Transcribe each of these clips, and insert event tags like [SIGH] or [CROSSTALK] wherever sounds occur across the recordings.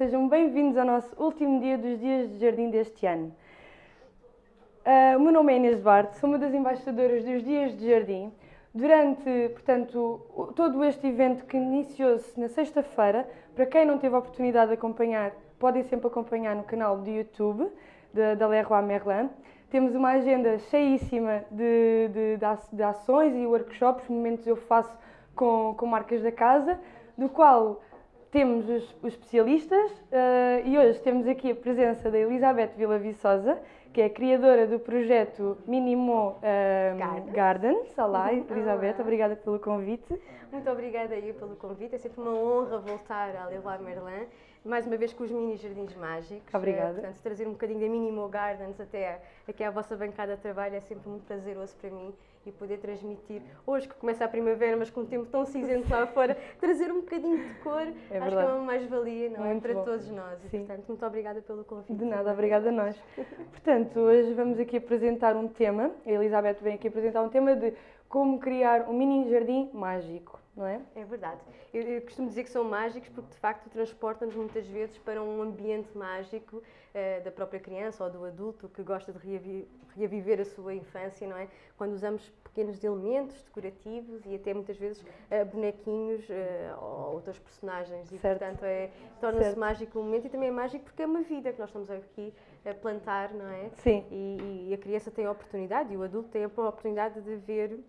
sejam bem-vindos ao nosso último dia dos Dias de Jardim deste ano. Uh, o meu nome é Inês Duarte, sou uma das embaixadoras dos Dias de Jardim. Durante, portanto, todo este evento que iniciou-se na sexta-feira, para quem não teve a oportunidade de acompanhar, podem sempre acompanhar no canal do YouTube da, da Leroy Merlin. Temos uma agenda cheíssima de, de, de, ações e workshops, momentos eu faço com, com marcas da casa, do qual temos os, os especialistas uh, e hoje temos aqui a presença da Elizabeth Vila Viçosa, que é criadora do projeto Minimo uh, Gardens. Gardens. Olá, Elizabeth, Olá. obrigada pelo convite. Muito obrigada aí pelo convite, é sempre uma honra voltar a Leroy Merlin, mais uma vez com os mini jardins mágicos. Obrigada. Uh, portanto, trazer um bocadinho da Minimo Gardens até aqui à vossa bancada de trabalho é sempre muito prazeroso para mim e poder transmitir, hoje que começa a primavera, mas com um tempo tão cinzento lá fora, trazer um bocadinho de cor, é acho que é uma mais-valia, não é? Para bom. todos nós. E, portanto, muito obrigada pelo convite. De nada, obrigada a nós. [LAUGHS] portanto, hoje vamos aqui apresentar um tema, a Elizabeth vem aqui apresentar um tema de como criar um mini jardim mágico, não é? É verdade. Eu, eu costumo dizer que são mágicos porque, de facto, transportam-nos muitas vezes para um ambiente mágico uh, da própria criança ou do adulto que gosta de reavi reaviver a sua infância, não é? Quando usamos pequenos elementos decorativos e até muitas vezes uh, bonequinhos uh, ou outros personagens. E, certo. portanto, é, torna-se mágico o momento e também é mágico porque é uma vida que nós estamos aqui a plantar, não é? Sim. E, e a criança tem a oportunidade e o adulto tem a oportunidade de ver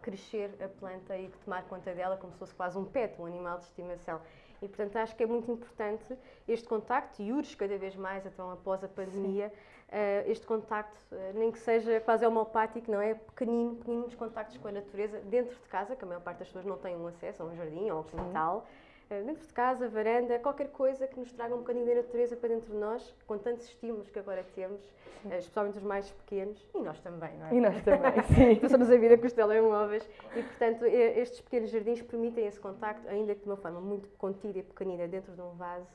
crescer a planta e tomar conta dela como se fosse quase um pet, um animal de estimação. E, portanto, acho que é muito importante este contacto, e urge cada vez mais, então, após a pandemia, uh, este contacto, uh, nem que seja quase homeopático, não é? Pequenino, pequeninos contactos com a natureza, dentro de casa, que a maior parte das pessoas não tem um acesso a um jardim ou a um quintal. Sim dentro de casa, varanda, qualquer coisa que nos traga um bocadinho da natureza para dentro de nós, com tantos estímulos que agora temos, sim. Eh, especialmente os mais pequenos, e nós também, não é? E nós também, [LAUGHS] sim. Passamos a vida com os telemóveis e, portanto, estes pequenos jardins permitem esse contacto, ainda que de uma forma muito contida e pequenina, dentro de um vaso,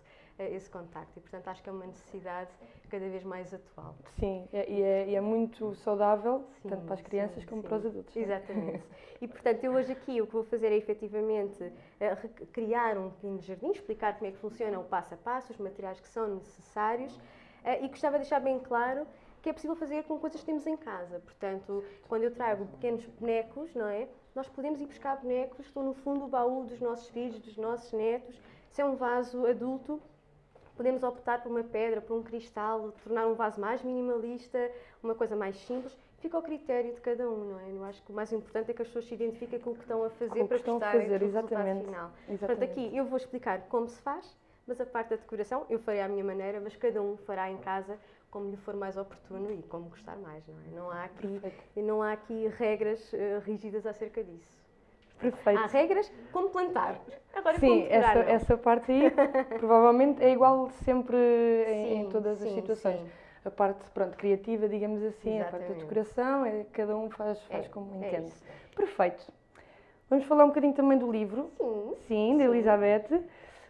esse contacto. E, portanto, acho que é uma necessidade cada vez mais atual. Sim, e é, é, muito saudável, sim, tanto para as crianças sim, como sim. para os adultos. Exatamente. [LAUGHS] e, portanto, eu hoje aqui o que vou fazer é efetivamente eh, criar um pequeno jardim, explicar como é que funciona o passo a passo, os materiais que são necessários eh, e gostava de deixar bem claro que é possível fazer com coisas que temos em casa. Portanto, quando eu trago pequenos bonecos, não é? Nós podemos ir buscar bonecos, estão no fundo do baú dos nossos filhos, dos nossos netos. Se é um vaso adulto, Podemos optar por uma pedra, por um cristal, tornar um vaso mais minimalista, uma coisa mais simples. Fica ao critério de cada um, não é? Eu acho que o mais importante é que as pessoas se identifiquem com o que estão a fazer para estão a fazer, exatamente. final. Exatamente. Portanto, aqui eu vou explicar como se faz, mas a parte da decoração eu farei à minha maneira, mas cada um fará em casa como lhe for mais oportuno e como gostar mais, não é? Não há aqui, não há aqui regras uh, rígidas acerca disso. Perfeito. Há regras como plantar. Agora, sim, como essa, essa parte aí provavelmente é igual sempre em, sim, em todas sim, as situações. Sim. A parte pronto, criativa, digamos assim, Exatamente. a parte da decoração, é, cada um faz, faz é, como é entende. Isso. Perfeito. Vamos falar um bocadinho também do livro. Sim. Sim, de Elizabeth.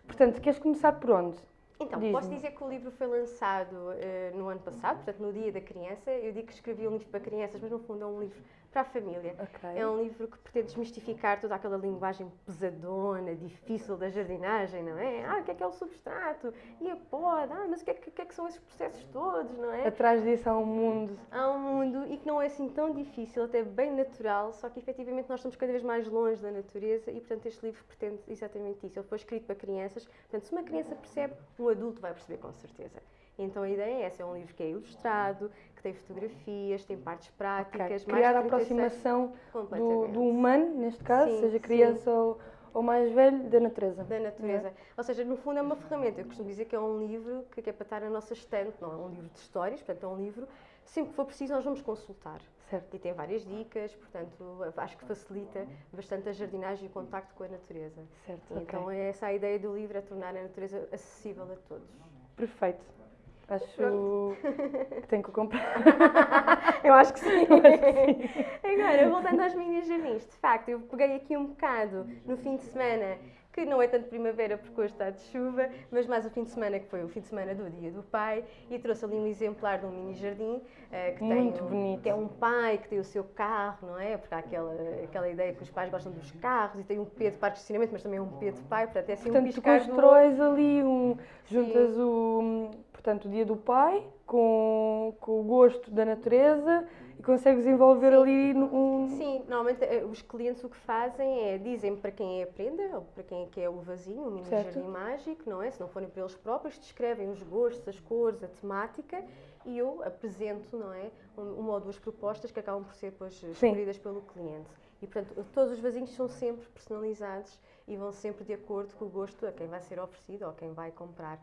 Portanto, queres começar por onde? Então, posso dizer que o livro foi lançado uh, no ano passado, portanto, no Dia da Criança. Eu digo que escrevi um livro para crianças, mas no fundo é um livro para a família. Okay. É um livro que pretende desmistificar toda aquela linguagem pesadona, difícil da jardinagem, não é? Ah, o que é que é o substrato? E a poda? Ah, mas o que é que, que, é que são esses processos todos, não é? Atrás disso há um mundo. Há um mundo e que não é assim tão difícil, até bem natural, só que efetivamente nós estamos cada vez mais longe da natureza e, portanto, este livro pretende exatamente isso. Ele foi escrito para crianças, portanto, se uma criança percebe, um adulto vai perceber com certeza. Então a ideia é essa, é um livro que é ilustrado, que tem fotografias, tem partes práticas. Okay. Criar a aproximação do, do, humano, neste caso, sim, seja criança ou, ou, mais velho, da natureza. Da natureza. É? Ou seja, no fundo é uma ferramenta. Eu costumo dizer que é um livro que é para estar na nossa estante, não é um livro de histórias, portanto é um livro, sempre que for preciso nós vamos consultar. Certo. E tem várias dicas, portanto, acho que facilita bastante a jardinagem e o contacto com a natureza. Certo, Então okay. é essa a ideia do livro, é tornar a natureza acessível a todos. Perfeito. Acho que tenho que comprar. [LAUGHS] eu acho que sim. [LAUGHS] Agora, voltando aos mini jardins, de facto, eu peguei aqui um bocado no fim de semana que não é tanto primavera porque hoje está de chuva, mas mais o fim de semana, que foi o fim de semana do Dia do Pai, e trouxe ali um exemplar de um mini jardim uh, que, Muito tem um, bonito. que é um pai que tem o seu carro, não é? Porque há aquela, aquela ideia que os pais gostam dos carros e tem um P de parque de estacionamento, mas também é um P de pai, portanto é assim um Portanto, tu piscar do olho. constróis ali um. juntas o. portanto, o dia do pai com, com o gosto da natureza e consegues envolver ali um. Sim, normalmente eh, os clientes o que fazem é dizem para quem é a prenda, ou para quem é que é o vasinho, o mini Certo. jardim mágico, não é? Se não forem para eles próprios, descrevem os gostos, as cores, a temática e eu apresento, não é? Um- Uma ou duas propostas que acabam por ser depois escolhidas pelo cliente. E portanto, todos os vasinhos são sempre personalizados e vão sempre de acordo com o gosto a quem vai ser oferecido ou a quem vai comprar.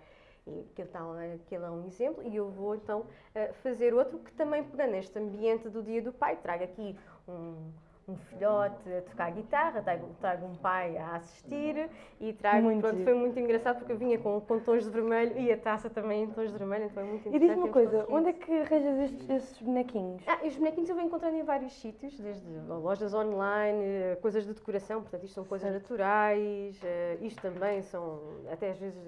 E aquele, tal, é- aquele é um exemplo, e eu vou então eh, fazer outro que também pegando neste ambiente do Dia do Pai, trago aqui um, um filhote a tocar guitarra, trago, trago um pai a assistir e trago, Muito pronto, giro. foi muito engraçado porque eu vinha com, com tons de vermelho e a taça também em tons de vermelho, então é muito E interessante. diz-me uma coisa, onde é que arranjas estes, estes bonequinhos? Ah, e os bonequinhos eu vou encontrando em vários sítios, desde lojas online, eh, coisas de decoração, portanto isto são coisas naturais, eh, isto também são até às vezes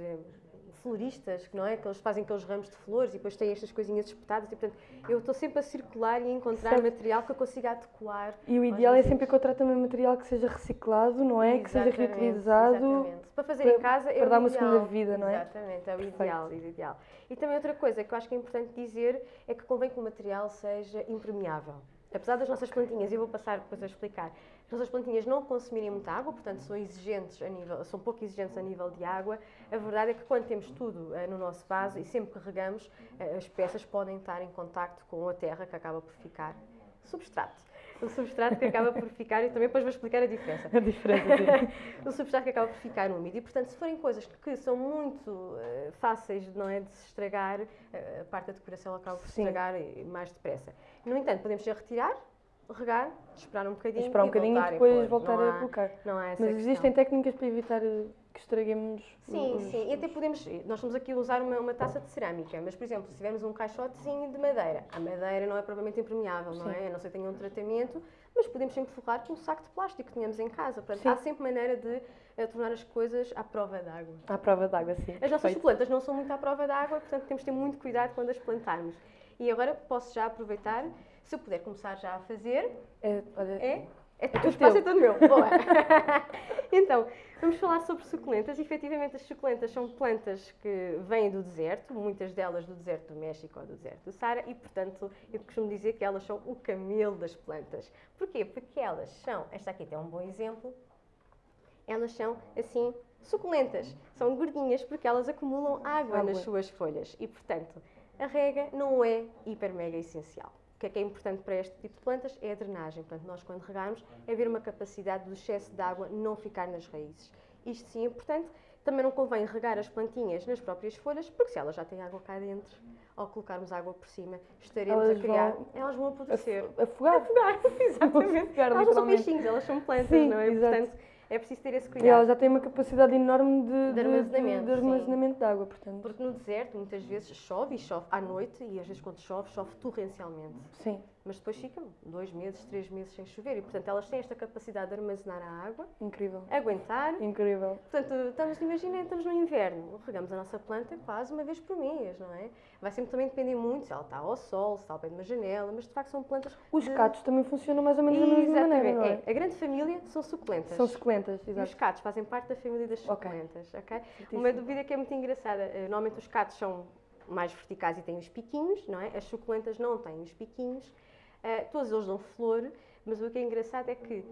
floristas, que não é? Que eles fazem aqueles ramos de flores e depois têm estas coisinhas espetadas e portanto eu estou sempre a circular e a encontrar Certo. material que eu consiga adequar. E o ideal é sempre encontrar também material que seja reciclado, não é? Que seja Exatamente, reutilizado. exatamente. Para fazer para- em casa é para dar uma ideal. segunda vida, não é? Exatamente, é o Perfeito. ideal, é o ideal. E também outra coisa que eu acho que é importante dizer é que convém que o material seja impermeável. Apesar das nossas plantinhas, e eu vou passar depois a explicar, as nossas plantinhas não consumirem muita água, portanto são exigentes a nível, são pouco exigentes a nível de água. A verdade é que quando temos tudo eh, no nosso vaso e sempre que regamos, eh, as peças podem estar em contacto com a terra que acaba por ficar substrato. O substrato que acaba por ficar, e também depois vou explicar a diferença A diferença. o [LAUGHS] substrato que acaba por ficar úmido. E, portanto, se forem coisas que são muito eh, fáceis não é, de se estragar, a parte da decoração acaba por se estragar mais depressa. No entanto, podemos já retirar, regar, esperar um bocadinho Esperar um e bocadinho e depois pôr. voltar não a há, colocar. Não há essa Mas existem técnicas para evitar eh, que estraguemos Sim, os- sim. E até podemos. Nós estamos aqui a usar uma, uma taça de cerâmica, mas, por exemplo, se tivermos um caixotezinho de madeira, a madeira não é propriamente impermeável, não Sim. é? A não ser que tenha um tratamento, mas podemos sempre forrar com um saco de plástico que tenhamos em casa. Portanto, Sim. há sempre maneira de eh, tornar as coisas à prova d'água. À prova d'água, sim. As nossas Perfeito. plantas não são muito à prova d'água, portanto temos de ter muito cuidado quando as plantarmos. E agora posso já aproveitar, se eu puder começar já a fazer, É, olha, é? É tudo o espaço é teu. todo meu. Boa. [LAUGHS] então, vamos falar sobre suculentas. Efetivamente, as suculentas são plantas que vêm do deserto, muitas delas do deserto do México ou do deserto do Saara, e, portanto, eu costumo dizer que elas são o camelo das plantas. Porquê? Porque elas são, esta aqui tem um bom exemplo, elas são assim suculentas. São gordinhas porque elas acumulam água, Água. nas suas folhas e, portanto, a rega não é hiper mega essencial. O que é que é importante para este tipo de plantas é a drenagem. Portanto, nós quando regarmos é haver uma capacidade do excesso de água não ficar nas raízes. Isto sim é importante. Também não convém regar as plantinhas nas próprias folhas, porque se elas já têm água cá dentro, ao colocarmos água por cima, estaremos Elas a criar. vão Elas vão apodrecer. af- afogar. Afogar, [LAUGHS] exatamente. Afogar, elas não são peixinhos, elas são plantas, Sim, não é? exato. Portanto, é preciso ter esse E cuidado. ela já tem uma capacidade enorme de, De de- armazenamento, de armazenamento de água, portanto. Porque no deserto, muitas vezes chove e chove à noite, e às vezes quando chove, chove torrencialmente. Sim, Mas depois ficam dois meses, três meses sem chover, e portanto elas têm esta capacidade de armazenar a água, incrível. aguentar. Incrível. Portanto, estamos, imaginem, estamos no inverno, regamos a nossa planta quase uma vez por mês, não é? Vai sempre também depender muito se ela está ao sol, se está ao pé de uma janela, mas de facto são plantas. Os de- catos também funcionam mais ou menos da mesma maneira, é? é. A grande família são suculentas. São suculentas, E os exato. catos fazem parte da família das suculentas, ok? Certíssimo. Uma dúvida que é muito engraçada. eh, Normalmente os catos são mais verticais e têm os piquinhos, não é? As suculentas não têm os piquinhos. Eh, todos eles dão flor, mas o que é engraçado é que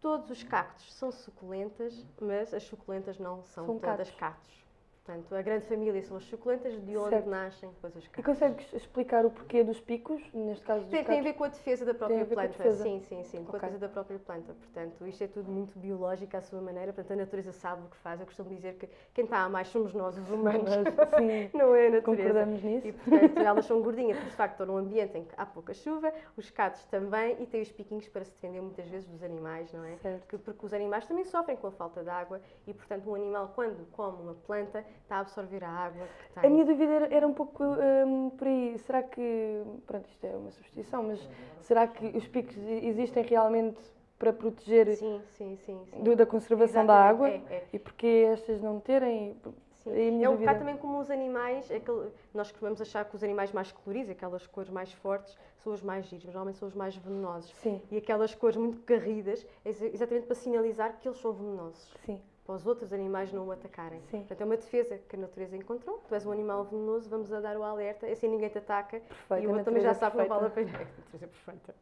todos os cactos são suculentas, mas as suculentas não são, São todas cactos. cactos. Portanto, a grande família são as suculentas, de onde Certo. nascem depois os E cactos. consegues explicar o porquê dos picos, neste caso dos Tem, tem a cactos? ver com a defesa da própria planta. Sim, sim, sim, com a defesa da própria planta. Portanto, isto é tudo muito biológico à sua maneira. Portanto, a natureza sabe o que faz. Eu costumo dizer que quem está a mais somos nós, os humanos. Sim, [LAUGHS] Não é a natureza. concordamos nisso. E, portanto, elas são gordinhas, porque de facto estão num ambiente em que há pouca chuva, os catos também, e têm os piquinhos para se defender muitas vezes dos animais, não é? Certo. Que- Porque os animais também sofrem com a falta de água e, portanto, um animal, quando come uma planta, está a absorver a água A minha dúvida era, era um pouco hum, por aí. Será que, pronto, isto é uma substituição, mas será que os picos existem realmente para proteger Sim, sim, sim. do- da conservação da água. Exatamente, é, é. E porque estas não terem? Sim. É É um bocado também como os animais, aquele, nós costumamos achar que os animais mais coloridos, aquelas cores mais fortes, são os mais giros, mas normalmente são os mais venenosos. Sim, E aquelas cores muito carridas, é exa- exatamente para sinalizar que eles são venenosos, sim, para os outros animais não o atacarem. Sim. Portanto, é uma defesa que a natureza encontrou. Tu és um animal venenoso, vamos a dar o alerta, assim ninguém te ataca. perfeito. e o outro também já sabe que não vale a perfeita. pena. [LAUGHS] A natureza perfeita.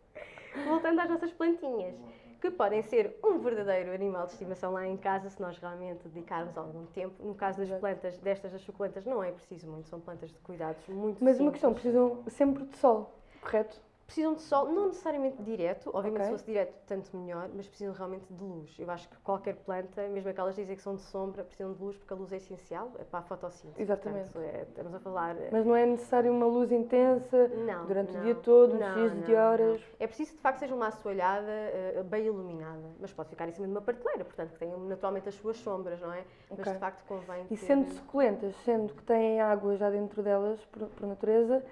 Voltando às nossas plantinhas, que podem ser um verdadeiro animal de estimação lá em casa, se nós realmente dedicarmos algum tempo. No caso das plantas, destas das suculentas, não é preciso muito, são plantas de cuidados muito Mas uma simples. questão, precisam sempre de sol, correto? Precisam de sol, não necessariamente direto, obviamente Ok. se fosse direto, tanto melhor, mas precisam realmente de luz. Eu acho que qualquer planta, mesmo aquelas que dizem que são de sombra, precisam de luz porque a luz é essencial é para a fotossíntese. Exatamente. Portanto, é- estamos a falar. Mas não é necessário uma luz intensa Não, durante não, o dia todo, não, X de horas. É preciso que de facto seja uma assoalhada eh, bem iluminada, mas pode ficar em cima de uma prateleira, portanto que tenha naturalmente as suas sombras, não é? Mas Ok. de facto convém E ter- sendo suculentas, sendo que têm água já dentro delas, por, por natureza,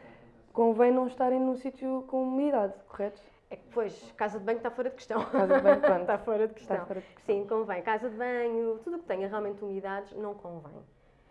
convém não estarem num sítio com umidade, correto? É que, pois, casa de banho está fora de questão. Casa de banho, pronto. [LAUGHS] está fora de questão. Está fora de questão. Sim, convém. Casa de banho, tudo o que tenha realmente umidades, não convém.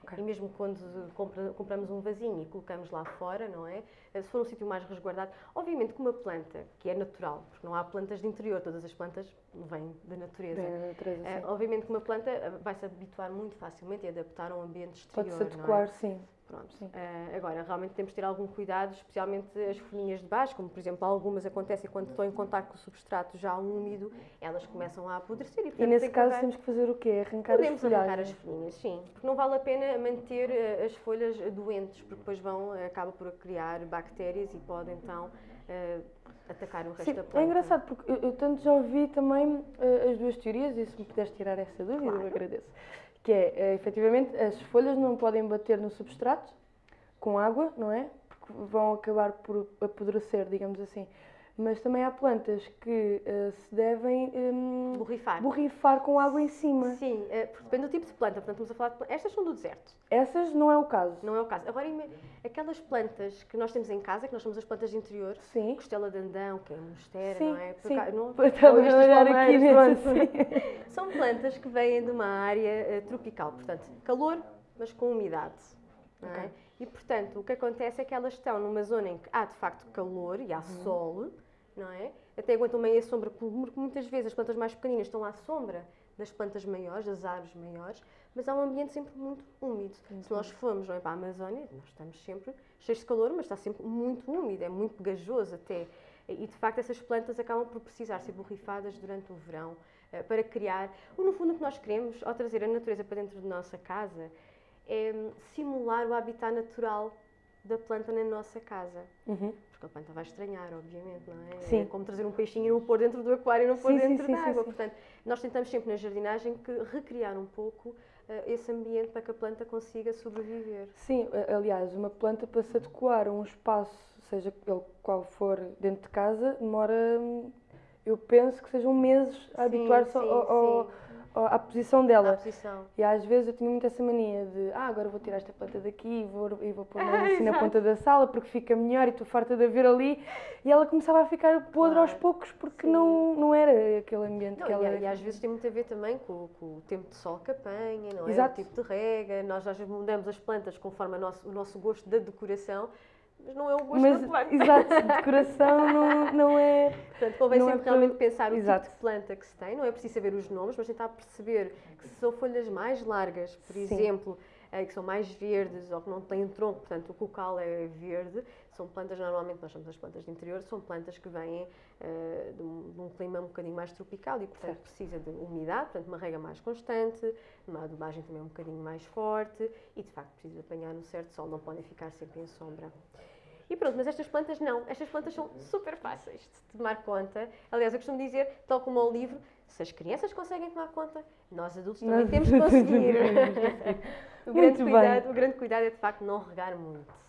Ok. E mesmo quando compra- compramos um vasinho e colocamos lá fora, não é? Eh, Se for um sítio mais resguardado, obviamente que uma planta, que é natural, porque não há plantas de interior, todas as plantas vêm da natureza. Na natureza, sim. obviamente que uma planta eh, vai se habituar muito facilmente e adaptar a um ambiente exterior. Pode-se não é? adequar, sim. Pronto. Eh, agora, realmente temos de ter algum cuidado, especialmente as folhinhas de baixo, como por exemplo algumas acontecem quando estão em contato com o substrato já úmido, elas começam a apodrecer e, E portanto, nesse tem caso temos que fazer o quê? Arrancar Podemos as arrancar as folhinhas, sim. Porque não vale a pena manter eh, as folhas doentes, porque depois vão, eh, acaba por criar bactérias e pode então atacar o resto Sim, da planta. é engraçado porque eu, eu tanto já ouvi também eh, as duas teorias e se me puderes tirar essa dúvida eu Claro. agradeço. Que é, eh, efetivamente, as folhas não podem bater no substrato com água, não é? Porque vão acabar por apodrecer, digamos assim. Mas também há plantas que eh, se devem hum, Borrifar. borrifar com água em cima. Sim, porque depende do tipo de planta. Portanto, estamos a falar de Estas são do deserto, Essas não é o caso. não é o caso. Agora, aquelas plantas que nós temos em casa, que nós chamamos as plantas de interior, Sim. costela de andão, que é monstera, Sim, não é? Por sim. cá- não- Estava a olhar aqui nesse. [LAUGHS] São plantas que vêm de uma área eh, tropical, portanto, calor, mas com umidade. Não é? Ok. E, portanto, o que acontece é que elas estão numa zona em que há, de facto, calor e há Uhum. sol, não é? Até aguentam meio a sombra, porque muitas vezes as plantas mais pequeninas estão à sombra das plantas maiores, das árvores maiores, mas há um ambiente sempre muito úmido. Se nós formos não é, para a Amazónia, nós estamos sempre cheios de calor, mas está sempre muito úmido, é muito pegajoso até. E, de facto, essas plantas acabam por precisar ser borrifadas durante o verão eh, para criar. Ou, no fundo, o que nós queremos, ao trazer a natureza para dentro da nossa casa, é hum, simular o habitat natural da planta na nossa casa. Uhum. Porque a planta vai estranhar, obviamente, não é? Sim. É como trazer um peixinho e o pôr dentro do aquário e não pôr Sim, dentro sim, da sim, água. sim. Portanto, nós tentamos sempre na jardinagem que recriar um pouco eh, esse ambiente para que a planta consiga sobreviver. Sim, aliás, uma planta para se adequar a um espaço, seja ele qual for, dentro de casa, demora, hum, eu penso que sejam meses a habituar-se ao- ao- à posição A dela. posição. E às vezes eu tinha muito essa mania de, ah, agora vou tirar esta planta daqui e vou, e vou pôr mais [LAUGHS] assim na ponta da sala porque fica melhor e estou farta de a ver ali. E ela começava a ficar podre aos Claro, poucos porque sim. não, não era aquele ambiente Não, que e, ela... a- e às vezes tem muito a ver também com, com o tempo de sol que apanha, não é? Exato. O tipo de rega. Nós às vezes mudamos as plantas conforme nosso- o nosso gosto da decoração, mas não é o gosto Mas, planta. [LAUGHS] exato, decoração não, não é... Portanto, convém é sempre para- realmente pensar o Exato. tipo de planta que se tem. Não é preciso saber os nomes, mas tentar perceber que se são folhas mais largas, por Sim. exemplo, que são mais verdes ou que não têm tronco, portanto o cocal é verde, são plantas, normalmente nós chamamos as plantas de interior, são plantas que vêm eh, de, um, de um clima um bocadinho mais tropical e, portanto, Certo. precisa de umidade, portanto, uma rega mais constante, uma adubagem também um bocadinho mais forte e, de facto, precisa de apanhar um certo sol, não podem ficar sempre em sombra. E pronto, mas estas plantas não. Estas plantas são super fáceis de tomar conta. Aliás, eu costumo dizer, tal como ao livro, se as crianças conseguem tomar conta, nós adultos também Nós temos que conseguir. [LAUGHS] o, grande Muito bem. cuidado, o grande cuidado é, de facto, não regar muito.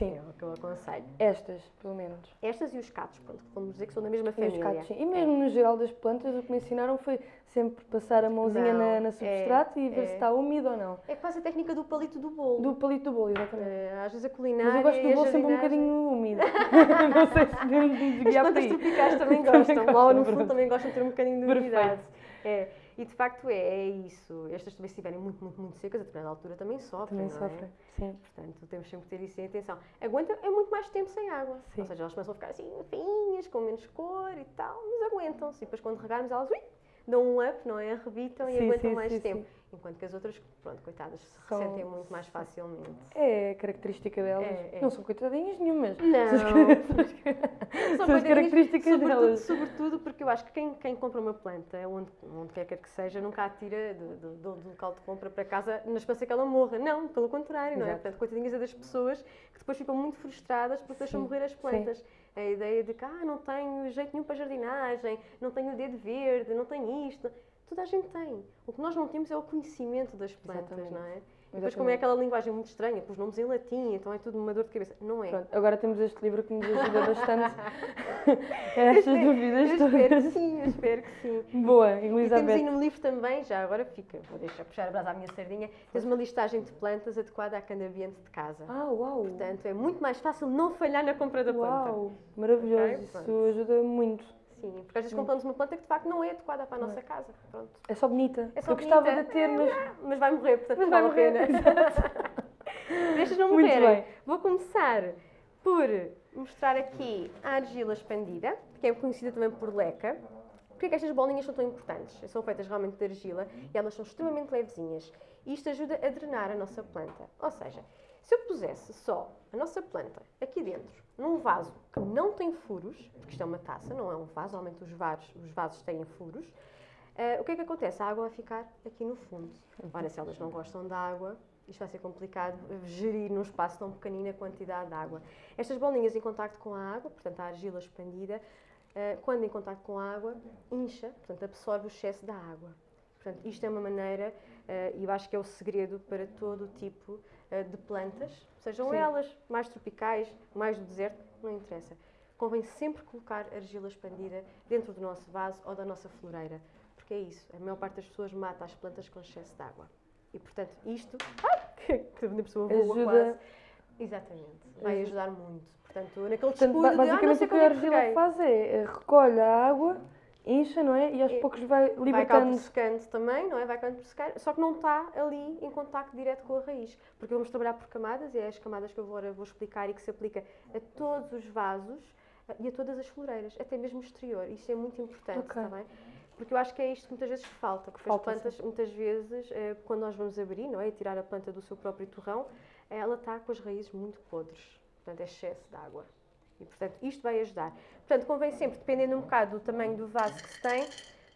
Sim. É o que eu aconselho. Estas, pelo menos. Estas e os catos, pronto, vamos dizer que são da mesma E os família. cactos, sim. E mesmo no geral das plantas, o que me ensinaram foi sempre passar a mãozinha Não, na, na é, substrato e ver é. se está úmido ou não. É quase a técnica do palito do bolo. Do palito do bolo, exatamente. Eh, às vezes a culinária Mas eu gosto do bolo sempre um bocadinho úmido. [LAUGHS] [LAUGHS] não sei se As desviar por plantas tropicais também gostam. Lá no fundo também gostam de ter um bocadinho de umidade. É. E de facto é, é isso. Estas também se estiverem muito, muito, muito secas, a determinada altura também sofrem. Também é? sofrem, sim. Portanto, temos sempre que ter isso em atenção. Aguenta é muito mais tempo sem água. Sim. Ou seja, elas começam a ficar assim feinhas, com menos cor e tal, mas aguentam-se. E depois quando regarmos elas, ui, dão um up, não é? Rebitam e Sim, aguentam sim, mais tempo. Sim. Enquanto que as outras, pronto, coitadas, se São- ressentem muito mais facilmente. É característica delas. É, é. Não são coitadinhas nenhumas. Não. São as [LAUGHS] São as características sobretudo, delas. Sobretudo porque eu acho que quem, quem compra uma planta, onde, onde quer que seja, nunca a tira do, do- do- local de compra para casa na esperança que ela morra. Não, pelo contrário, não é? Exato. Portanto, coitadinhas é das pessoas que depois ficam muito frustradas porque deixam Sim, morrer as plantas. A ideia de que ah, não tenho jeito nenhum para jardinagem, não tenho o dedo verde, não tenho isto. Toda a gente tem. O que nós não temos é o conhecimento das plantas, Exatamente. não é? E depois, como é aquela linguagem muito estranha, com os nomes em latim, então é tudo uma dor de cabeça. Não é. Pronto, agora temos este livro que nos ajuda bastante [LAUGHS] a estas dúvidas Eu espero que todas. sim, espero que sim. Boa, E temos Elizabeth. aí no livro também, já agora fica, vou deixar puxar a brasa à minha sardinha, tens uma listagem de plantas adequada à cada ambiente de casa. Ah, uau! Portanto, é muito mais fácil não falhar na compra da planta. Uau, maravilhoso. Ok, Isso ajuda muito. Sim, porque às vezes compramos uma planta que de facto não é adequada para a nossa casa. Pronto. É só bonita. É só Eu gostava bonita. de ter, mas Mas vai morrer, portanto Mas vai morrer. [LAUGHS] Deixas não morrerem. Vou começar por mostrar aqui a argila expandida, que é conhecida também por leca. Porquê é que estas bolinhas são tão importantes? São feitas realmente de argila e elas são extremamente levezinhas. E isto ajuda a drenar a nossa planta. Ou seja, se eu pusesse só a nossa planta aqui dentro, num vaso que não tem furos, porque isto é uma taça, não é um vaso, normalmente os vasos, os vasos têm furos, eh, o que é que acontece? A água vai ficar aqui no fundo. Ora, se elas não gostam de água, isto vai ser complicado gerir num espaço tão pequenino a quantidade de água. Estas bolinhas em contacto com a água, portanto a argila expandida, eh, quando em contacto com a água, incha, portanto absorve o excesso da água. Portanto, isto é uma maneira, eh, e eu acho que é o segredo para todo o tipo de plantas, sejam Sim. elas mais tropicais, mais do deserto, não interessa. Convém sempre colocar argila expandida dentro do nosso vaso ou da nossa floreira, porque é isso, a maior parte das pessoas mata as plantas com excesso de água. E portanto, isto. [LAUGHS] Que a pessoa voa Ajuda- quase. Exatamente, vai Ajuda- ajudar muito. Portanto, naquele portanto, descuido ba- de, ah, o que a é que argila faz é eh, recolhe a água, incha, não é? E aos E- poucos vai Vai libertando. secando também, não é? Vai secar, só que não está ali em contacto direto com a raiz. Porque vamos trabalhar por camadas, e é as camadas que eu agora vou explicar e que se aplica a todos os vasos eh, e a todas as floreiras, até mesmo o exterior. Isso é muito importante, Ok. está bem? Porque eu acho que é isto que muitas vezes falta, porque Falta, as plantas, muitas vezes, eh, quando nós vamos abrir, não é? E tirar a planta do seu próprio torrão, ela está com as raízes muito podres. Portanto, é excesso de água. E, portanto, isto vai ajudar. Portanto, convém sempre, dependendo um bocado do tamanho do vaso que se tem,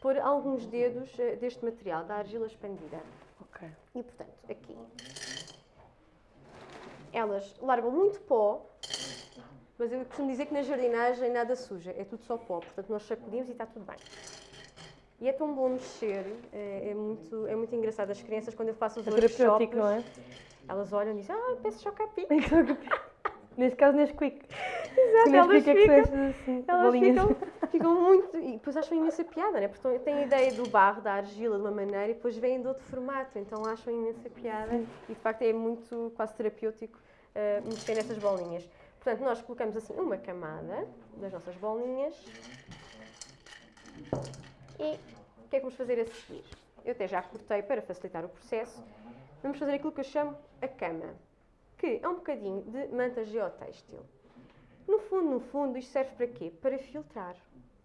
pôr alguns dedos eh, deste material, da argila expandida. Ok. E, portanto, aqui. Elas largam muito pó, mas eu costumo dizer que na jardinagem nada suja, é tudo só pó. Portanto, nós sacudimos e está tudo bem. E é tão bom mexer, é, é muito, é muito engraçado. As crianças, quando eu faço os É workshops, não é? elas olham e dizem, ah, peço chocapi. [LAUGHS] Neste caso, Nesquik. Exato, Que elas é que ficam, estas assim, elas bolinhas. ficam, [LAUGHS] ficam muito. E depois acham imensa piada, né? Porque têm a ideia do barro, da argila de uma maneira e depois vêm de outro formato, então acham imensa piada. E de facto é muito quase terapêutico eh, mexer nessas bolinhas. Portanto, nós colocamos assim uma camada das nossas bolinhas e o que é que vamos fazer a seguir? Eu até já cortei para facilitar o processo. Vamos fazer aquilo que eu chamo a cama, que é um bocadinho de manta geotêxtil. No fundo, no fundo, isto serve para quê? Para filtrar.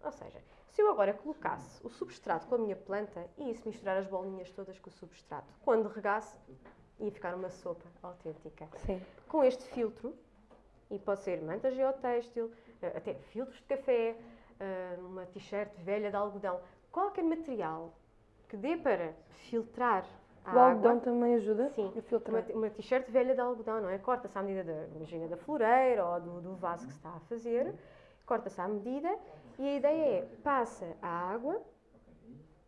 Ou seja, se eu agora colocasse o substrato com a minha planta e isso misturar as bolinhas todas com o substrato, quando regasse, ia ficar uma sopa autêntica. Sim. Com este filtro, e pode ser manta geotêxtil, eh, até filtros de café, eh, uma t-shirt velha de algodão, qualquer material que dê para filtrar O água. algodão também ajuda Sim, a filtrar. uma, uma t-shirt velha de algodão, não é? Corta-se à medida da, imagina, da floreira ou do, do vaso que se está a fazer, corta-se à medida e a ideia é, passa a água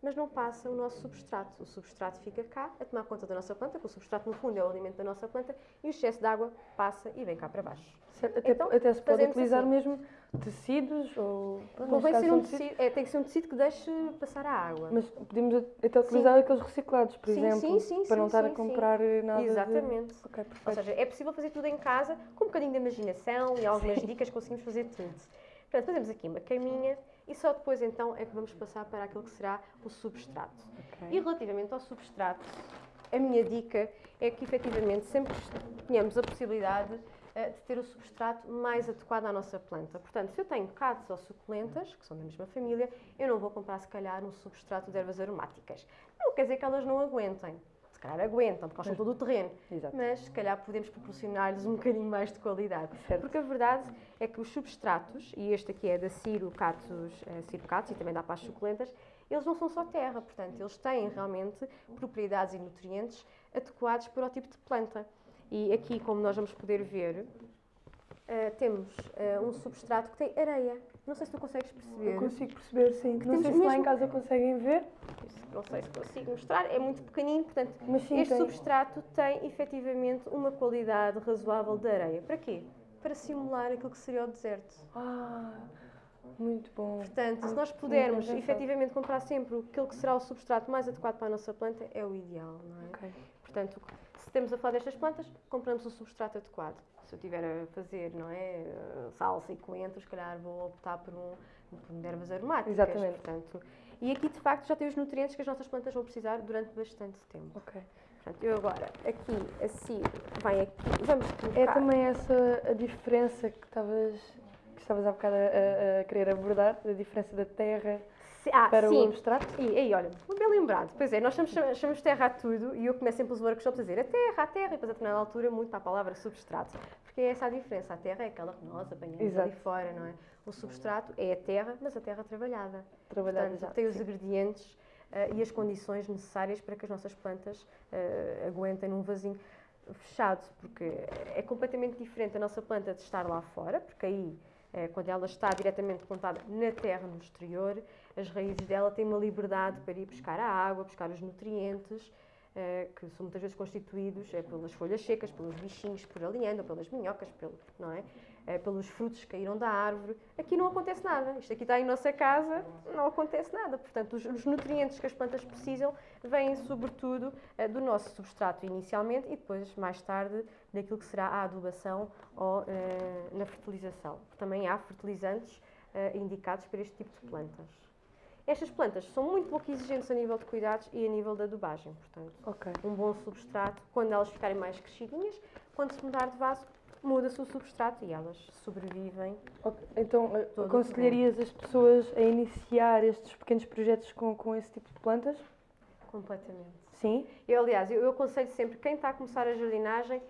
mas não passa o nosso substrato. O substrato fica cá a tomar conta da nossa planta, que o substrato no fundo é o alimento da nossa planta, e o excesso de água passa e vem cá para baixo. Certo, Até, Então, até se pode utilizar assim. mesmo tecidos ou. Convém ser um são tecidos, tecido, é, tem que ser um tecido que deixe passar a água. Mas podemos até utilizar aqueles reciclados, por Sim, exemplo, sim, sim, para não sim, estar a sim, comprar nada. de- Exatamente. Ok, Ou perfeito. seja, é possível fazer tudo em casa, com um bocadinho de imaginação e algumas dicas conseguimos fazer tudo. Portanto, fazemos aqui uma caminha e só depois então é que vamos passar para aquilo que será o substrato. Ok. E relativamente ao substrato, a minha dica é que efetivamente sempre tenhamos a possibilidade de ter o substrato mais adequado à nossa planta. Portanto, se eu tenho cactos ou suculentas, que são da mesma família, eu não vou comprar se calhar um substrato de ervas aromáticas. Não quer dizer que elas não aguentem. Se calhar aguentam, porque gostam todo o terreno. Exato. Mas se calhar podemos proporcionar-lhes um bocadinho mais de qualidade. Certo. Porque a verdade é que os substratos, e este aqui é da Ciro Catos, eh, Ciro Catos e também dá para as suculentas, eles não são só terra, portanto, eles têm realmente propriedades e nutrientes adequados para o tipo de planta. E aqui, como nós vamos poder ver, eh, temos eh, um substrato que tem areia. Não sei se tu consegues perceber. Eu consigo perceber, sim. Não temos sei se lá em mesmo- casa conseguem ver, Não sei se consigo mostrar, é muito pequenino, portanto, mas sim, este tem. substrato tem efetivamente uma qualidade razoável de areia. Para quê? Para simular aquilo que seria o deserto. Ah, muito bom. Portanto, se nós pudermos efetivamente comprar sempre aquilo que será o substrato mais adequado para a nossa planta, é o ideal, não é? Ok. Portanto, estamos a falar destas plantas, compramos o substrato adequado. Se eu estiver a fazer, não é, eh, salsa e coentro, se calhar vou optar por um por um ervas aromáticas. Exatamente. Portanto, e aqui, de facto, já tem os nutrientes que as nossas plantas vão precisar durante bastante tempo. Ok. Portanto, eu agora, aqui, assim, vai aqui, vamos colocar... É também essa a diferença que estavas, que estavas há bocado a, a- a querer abordar, a diferença da terra ah, para o sim. abstrato? E aí, olha, bem lembrado. Pois é, nós chamamos, chamamos terra a tudo e eu começo sempre os workshops a dizer a terra, a terra, e depois a determinada altura muito para a palavra substrato. Porque é essa a diferença. A terra é aquela que nós apanhamos Exato. ali fora, não é? O substrato é a terra, mas a terra trabalhada. Trabalhar Portanto, já. tem os ingredientes eh, e as condições necessárias para que as nossas plantas eh, aguentem num vasinho fechado, porque é completamente diferente a nossa planta de estar lá fora, porque aí, eh, quando ela está diretamente plantada na terra, no exterior, as raízes dela têm uma liberdade para ir buscar a água, buscar os nutrientes, eh, que são muitas vezes constituídos eh, pelas folhas secas, pelos bichinhos por ali andam, pelas minhocas, pelo, não é? Eh, pelos frutos que caíram da árvore. Aqui não acontece nada. Isto aqui está em nossa casa, não acontece nada. Portanto, os, os nutrientes que as plantas precisam vêm sobretudo do nosso substrato inicialmente e depois, mais tarde, daquilo que será a adubação ou na fertilização. Também há fertilizantes indicados para este tipo de plantas. Estas plantas são muito pouco exigentes a nível de cuidados e a nível da adubagem, portanto, Ok. um bom substrato, quando elas ficarem mais crescidinhas, quando se mudar de vaso, muda-se o substrato e elas sobrevivem. Ok. Então, eh, aconselharias as pessoas a iniciar estes pequenos projetos com, com esse tipo de plantas? Completamente. Sim? Eu, aliás, eu, eu aconselho sempre quem está a começar a jardinagem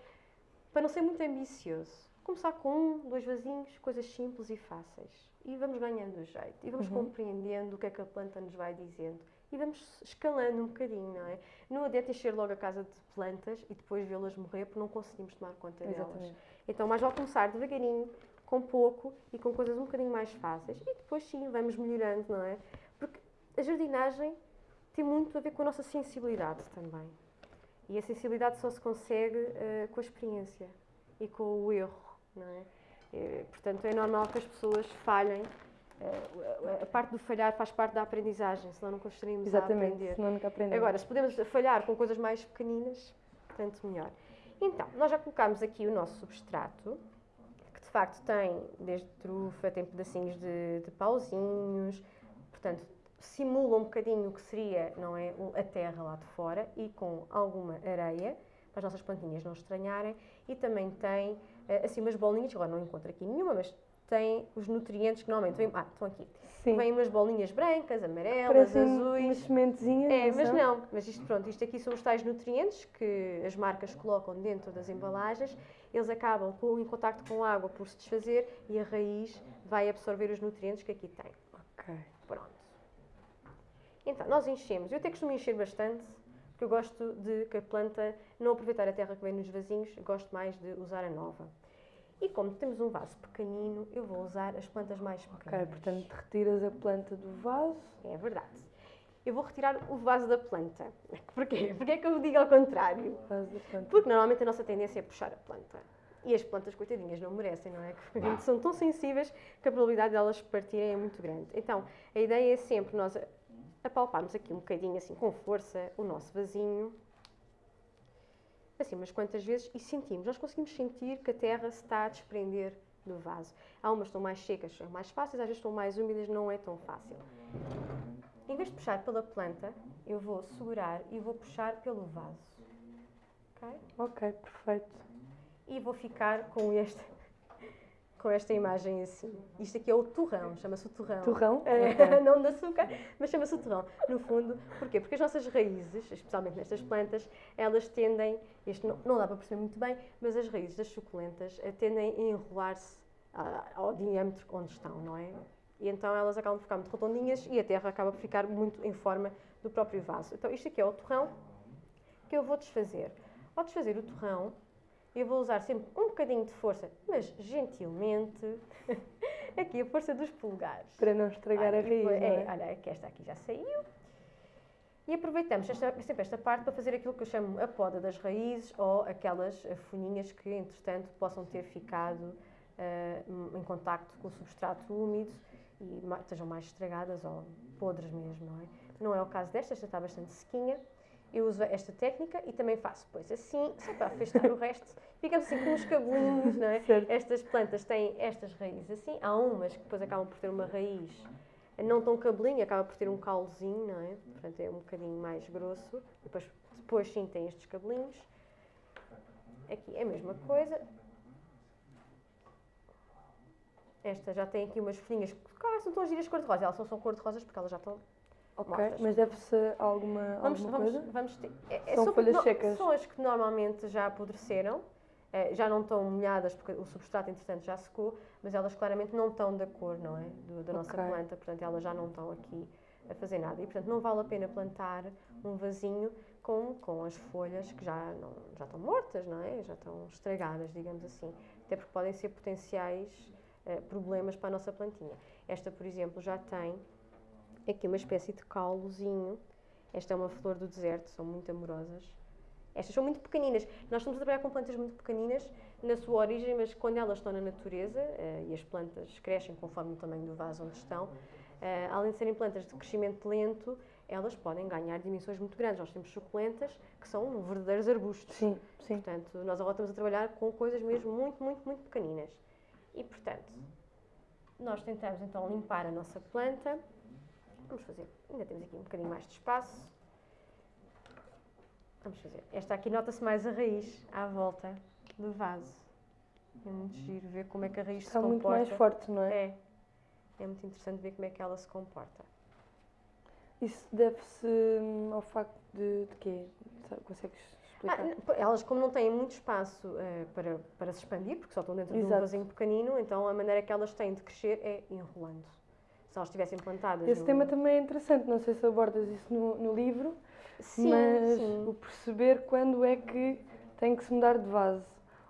para não ser muito ambicioso. Começar com um, dois vasinhos, coisas simples e fáceis. E vamos ganhando o jeito. E vamos Uhum. compreendendo o que é que a planta nos vai dizendo. E vamos escalando um bocadinho, não é? Não adianta encher logo a casa de plantas e depois vê-las morrer porque não conseguimos tomar conta delas. Exatamente. Então, mais vale começar devagarinho, com pouco e com coisas um bocadinho mais fáceis. E depois, sim, vamos melhorando, não é? Porque a jardinagem tem muito a ver com a nossa sensibilidade também. E a sensibilidade só se consegue eh, com a experiência e com o erro, não é? Eh, portanto, é normal que as pessoas falhem. Eh, a- a parte do falhar faz parte da aprendizagem, senão não gostaríamos a Exatamente. aprender. Senão nunca aprendemos. Agora, se podemos falhar com coisas mais pequeninas, tanto melhor. Então, nós já colocámos aqui o nosso substrato, que de facto tem desde trufa, tem pedacinhos de, de pauzinhos, portanto, simula um bocadinho o que seria não é, a terra lá de fora e com alguma areia, para as nossas plantinhas não estranharem, e também tem assim umas bolinhas, agora não encontro aqui nenhuma, mas tem os nutrientes que normalmente vêm, ah, estão aqui, Sim. vêm umas bolinhas brancas, amarelas, Parecem azuis. umas sementezinhas. É, mas são? não. Mas isto, pronto, isto aqui são os tais nutrientes que as marcas colocam dentro das embalagens. Eles acabam com, em contacto com a água por se desfazer e a raiz vai absorver os nutrientes que aqui tem. Ok. Pronto. Então, nós enchemos. Eu até costumo encher bastante, porque eu gosto de que a planta não aproveitar a terra que vem nos vasinhos, gosto mais de usar a nova. E como temos um vaso pequenino, eu vou usar as plantas mais Ok, pequenas. portanto, retiras a planta do vaso. É verdade. eu vou retirar o vaso da planta. [LAUGHS] Porquê? Porquê é que eu digo ao contrário? Vaso da planta. Porque normalmente a nossa tendência é puxar a planta. E as plantas, coitadinhas, não merecem, não é? Que são tão sensíveis que a probabilidade delas partirem é muito grande. Então, a ideia é sempre nós apalparmos aqui um bocadinho, assim, com força, o nosso vasinho. Assim, umas quantas vezes e sentimos. Nós conseguimos sentir que a terra se está a desprender do vaso. Há umas que estão mais secas, são mais fáceis, às vezes estão mais úmidas, não é tão fácil. Em vez de puxar pela planta, eu vou segurar e vou puxar pelo vaso. Ok? Ok, perfeito. E vou ficar com este com esta imagem assim. Isto aqui é o torrão, chama-se o torrão. Torrão? [LAUGHS] É, não de açúcar, mas chama-se o torrão. No fundo, porquê? Porque as nossas raízes, especialmente nestas plantas, elas tendem, isto não, não dá para perceber muito bem, mas as raízes das suculentas eh, tendem a enrolar-se ah, ao diâmetro onde estão, não é? E então elas acabam por ficar muito redondinhas e a terra acaba por ficar muito em forma do próprio vaso. Então isto aqui é o torrão que eu vou desfazer. Ao desfazer o torrão, eu vou usar sempre um bocadinho de força, mas gentilmente, [LAUGHS] aqui a força dos polegares. Para não estragar Olha, a raiz, não é? Olha, que esta aqui já saiu. E aproveitamos esta, sempre esta parte para fazer aquilo que eu chamo a poda das raízes ou aquelas folhinhas que, entretanto, possam ter ficado eh, em contacto com o substrato úmido e estejam mais estragadas ou podres mesmo, não é? Não é o caso desta, esta está bastante sequinha. Eu uso esta técnica e também faço depois assim, só para afastar o resto. Ficamos assim com uns cabelinhos, não é? Certo. Estas plantas têm estas raízes assim. Há umas que depois acabam por ter uma raiz não tão cabelinho, acaba por ter um caulozinho, não é? Portanto, é um bocadinho mais grosso. Depois, depois sim tem estes cabelinhos. Aqui é a mesma coisa. Esta já tem aqui umas folhinhas que ah, são tão giras cor-de-rosa. Elas não são cor-de-rosas porque elas já estão Ok, mortas. mas deve-se alguma, Vamos, alguma vamos, coisa? vamos ter. é- é São só- folhas secas. São as que normalmente já apodreceram, eh, já não estão molhadas porque o substrato, entretanto, já secou, mas elas claramente não estão da cor, não é? Do- da nossa Ok. planta, portanto, elas já não estão aqui a fazer nada. E, portanto, não vale a pena plantar um vasinho com, com as folhas que já, não, já estão mortas, não é? Já estão estragadas, digamos assim. Até porque podem ser potenciais eh, problemas para a nossa plantinha. Esta, por exemplo, já tem aqui uma espécie de caulozinho. Esta é uma flor do deserto, são muito amorosas. Estas são muito pequeninas. Nós estamos a trabalhar com plantas muito pequeninas na sua origem, mas quando elas estão na natureza, eh, e as plantas crescem conforme o tamanho do vaso onde estão, eh, além de serem plantas de crescimento lento, elas podem ganhar dimensões muito grandes. Nós temos suculentas que são verdadeiros arbustos. Sim, sim. Portanto, nós agora estamos a trabalhar com coisas mesmo muito, muito, muito pequeninas. E, portanto, nós tentamos então limpar a nossa planta. Vamos fazer, ainda temos aqui um bocadinho mais de espaço. Vamos fazer. Esta aqui nota-se mais a raiz à volta do vaso. É muito giro ver como é que a raiz Está se muito comporta. mais forte, não é? É. É muito interessante ver como é que ela se comporta. Isso deve-se hum, ao facto de, de quê? Consegues Ah, explicar? pô, elas, como não têm muito espaço eh, para, para se expandir, porque só estão dentro de um Exato. vasinho pequenino, então a maneira que elas têm de crescer é enrolando. Se elas estivessem plantadas. Esse no- tema também é interessante, não sei se abordas isso no, no livro, Sim, mas sim. o perceber quando é que tem que se mudar de vaso.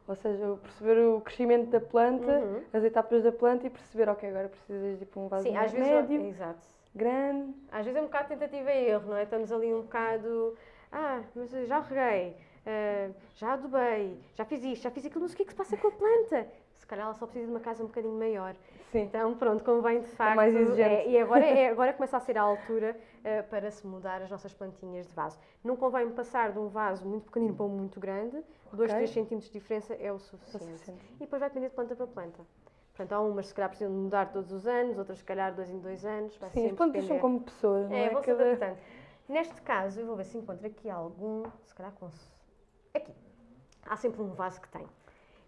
Ou seja, perceber o crescimento da planta, Uhum. as etapas da planta e perceber, ok, agora precisas de ir para um vaso Sim, mais às vezes, médio, exato. grande. Às vezes é um bocado tentativa e erro, não é? Estamos ali um bocado. Ah, mas já reguei, ah, já adubei, já fiz isto, já fiz aquilo, mas o que é que se passa com a planta? Calhar ela só precisa de uma casa um bocadinho maior. Sim, Então, pronto, convém de facto. mais exigente. é, e agora, é, [LAUGHS] agora começa a ser a altura eh, para se mudar as nossas plantinhas de vaso. Não convém passar de um vaso muito pequenino para um muito grande, 2, Ok. 3 centímetros de diferença é o é suficiente. suficiente. E depois vai depender de planta para planta. Portanto, há umas se calhar precisam de mudar todos os anos, outras se calhar dois em dois anos. Vai Sim, as plantas são como pessoas, não É, é? vão Cada- adaptando. Neste caso, eu vou ver se encontro aqui algum, se calhar com... Aqui. Há sempre um vaso que tem.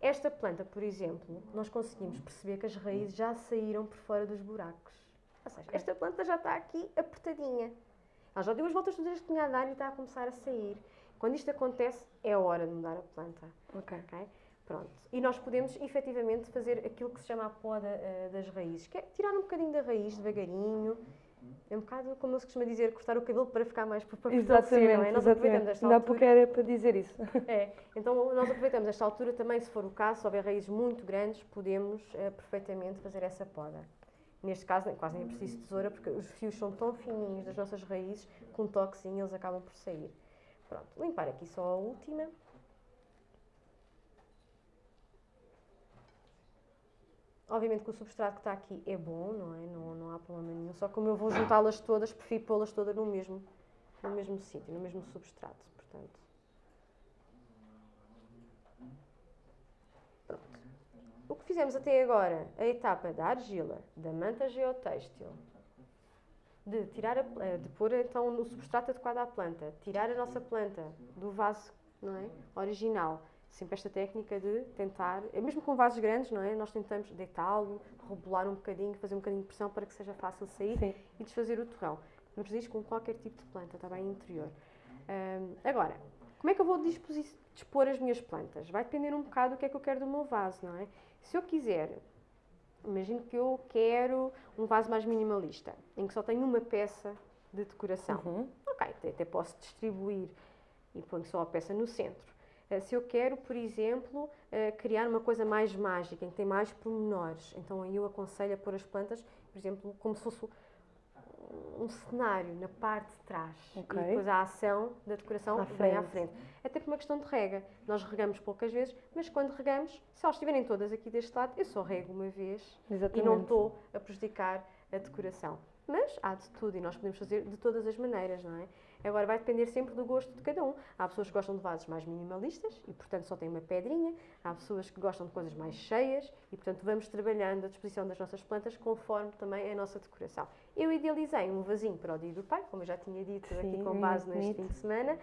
Esta planta, por exemplo, nós conseguimos perceber que as raízes já saíram por fora dos buracos. Ou seja, esta planta já está aqui apertadinha. Ela já deu as voltas todas que tinha a dar e está a começar a sair. Quando isto acontece, é a hora de mudar a planta. Ok. ok? Pronto. E nós podemos efetivamente fazer aquilo que se chama a poda eh, das raízes, que é tirar um bocadinho da raiz devagarinho. É um bocado como se costuma dizer, cortar o cabelo para ficar mais para Exatamente, não é? Nós aproveitamos esta altura. pouco era para dizer isso. [LAUGHS] É, então nós aproveitamos esta altura também, se for o caso, se houver raízes muito grandes, podemos eh, perfeitamente fazer essa poda. Neste caso, quase nem é preciso tesoura, porque os fios são tão fininhos das nossas raízes que um toquezinho eles acabam por sair. Pronto, limpar aqui só a última. Obviamente que o substrato que está aqui é bom, não é? Não, não há problema nenhum. Só que como eu vou juntá-las todas, prefiro pô-las todas no mesmo, no mesmo sítio, no mesmo substrato. Portanto. Pronto. O que fizemos até agora, a etapa da argila, da manta geotêxtil, de tirar a, pla- de pôr então no substrato adequado à planta, tirar a nossa planta do vaso, não é? Original. Sempre esta técnica de tentar, é mesmo com vasos grandes, não é? Nós tentamos deitá-lo, rebolar um bocadinho, fazer um bocadinho de pressão para que seja fácil sair Sim. e desfazer o torrão. Fazer isto com qualquer tipo de planta, está bem? Interior. Ahm, agora, como é que eu vou dispor as minhas plantas? Vai depender um bocado do que é que eu quero do meu vaso, não é? Se eu quiser, imagino que eu quero um vaso mais minimalista, em que só tenho uma peça de decoração. Uhum. Ok, até, até posso distribuir e ponho só a peça no centro. Eh, Se eu quero, por exemplo, eh, criar uma coisa mais mágica, em que tem mais pormenores, então aí eu aconselho a pôr as plantas, por exemplo, como se fosse um cenário na parte de trás. Ok. E depois a ação da decoração À vem à frente. frente. Até por uma questão de rega. Nós regamos poucas vezes, mas quando regamos, se elas estiverem todas aqui deste lado, eu só rego uma vez Exatamente. e não estou a prejudicar a decoração. Mas há de tudo e nós podemos fazer de todas as maneiras, não é? Agora vai depender sempre do gosto de cada um. Há pessoas que gostam de vasos mais minimalistas e, portanto, só têm uma pedrinha. Há pessoas que gostam de coisas mais cheias e, portanto, vamos trabalhando a disposição das nossas plantas conforme também a nossa decoração. Eu idealizei um vasinho para o dia do pai, como eu já tinha dito aqui Sim, com base neste bonito. fim de semana.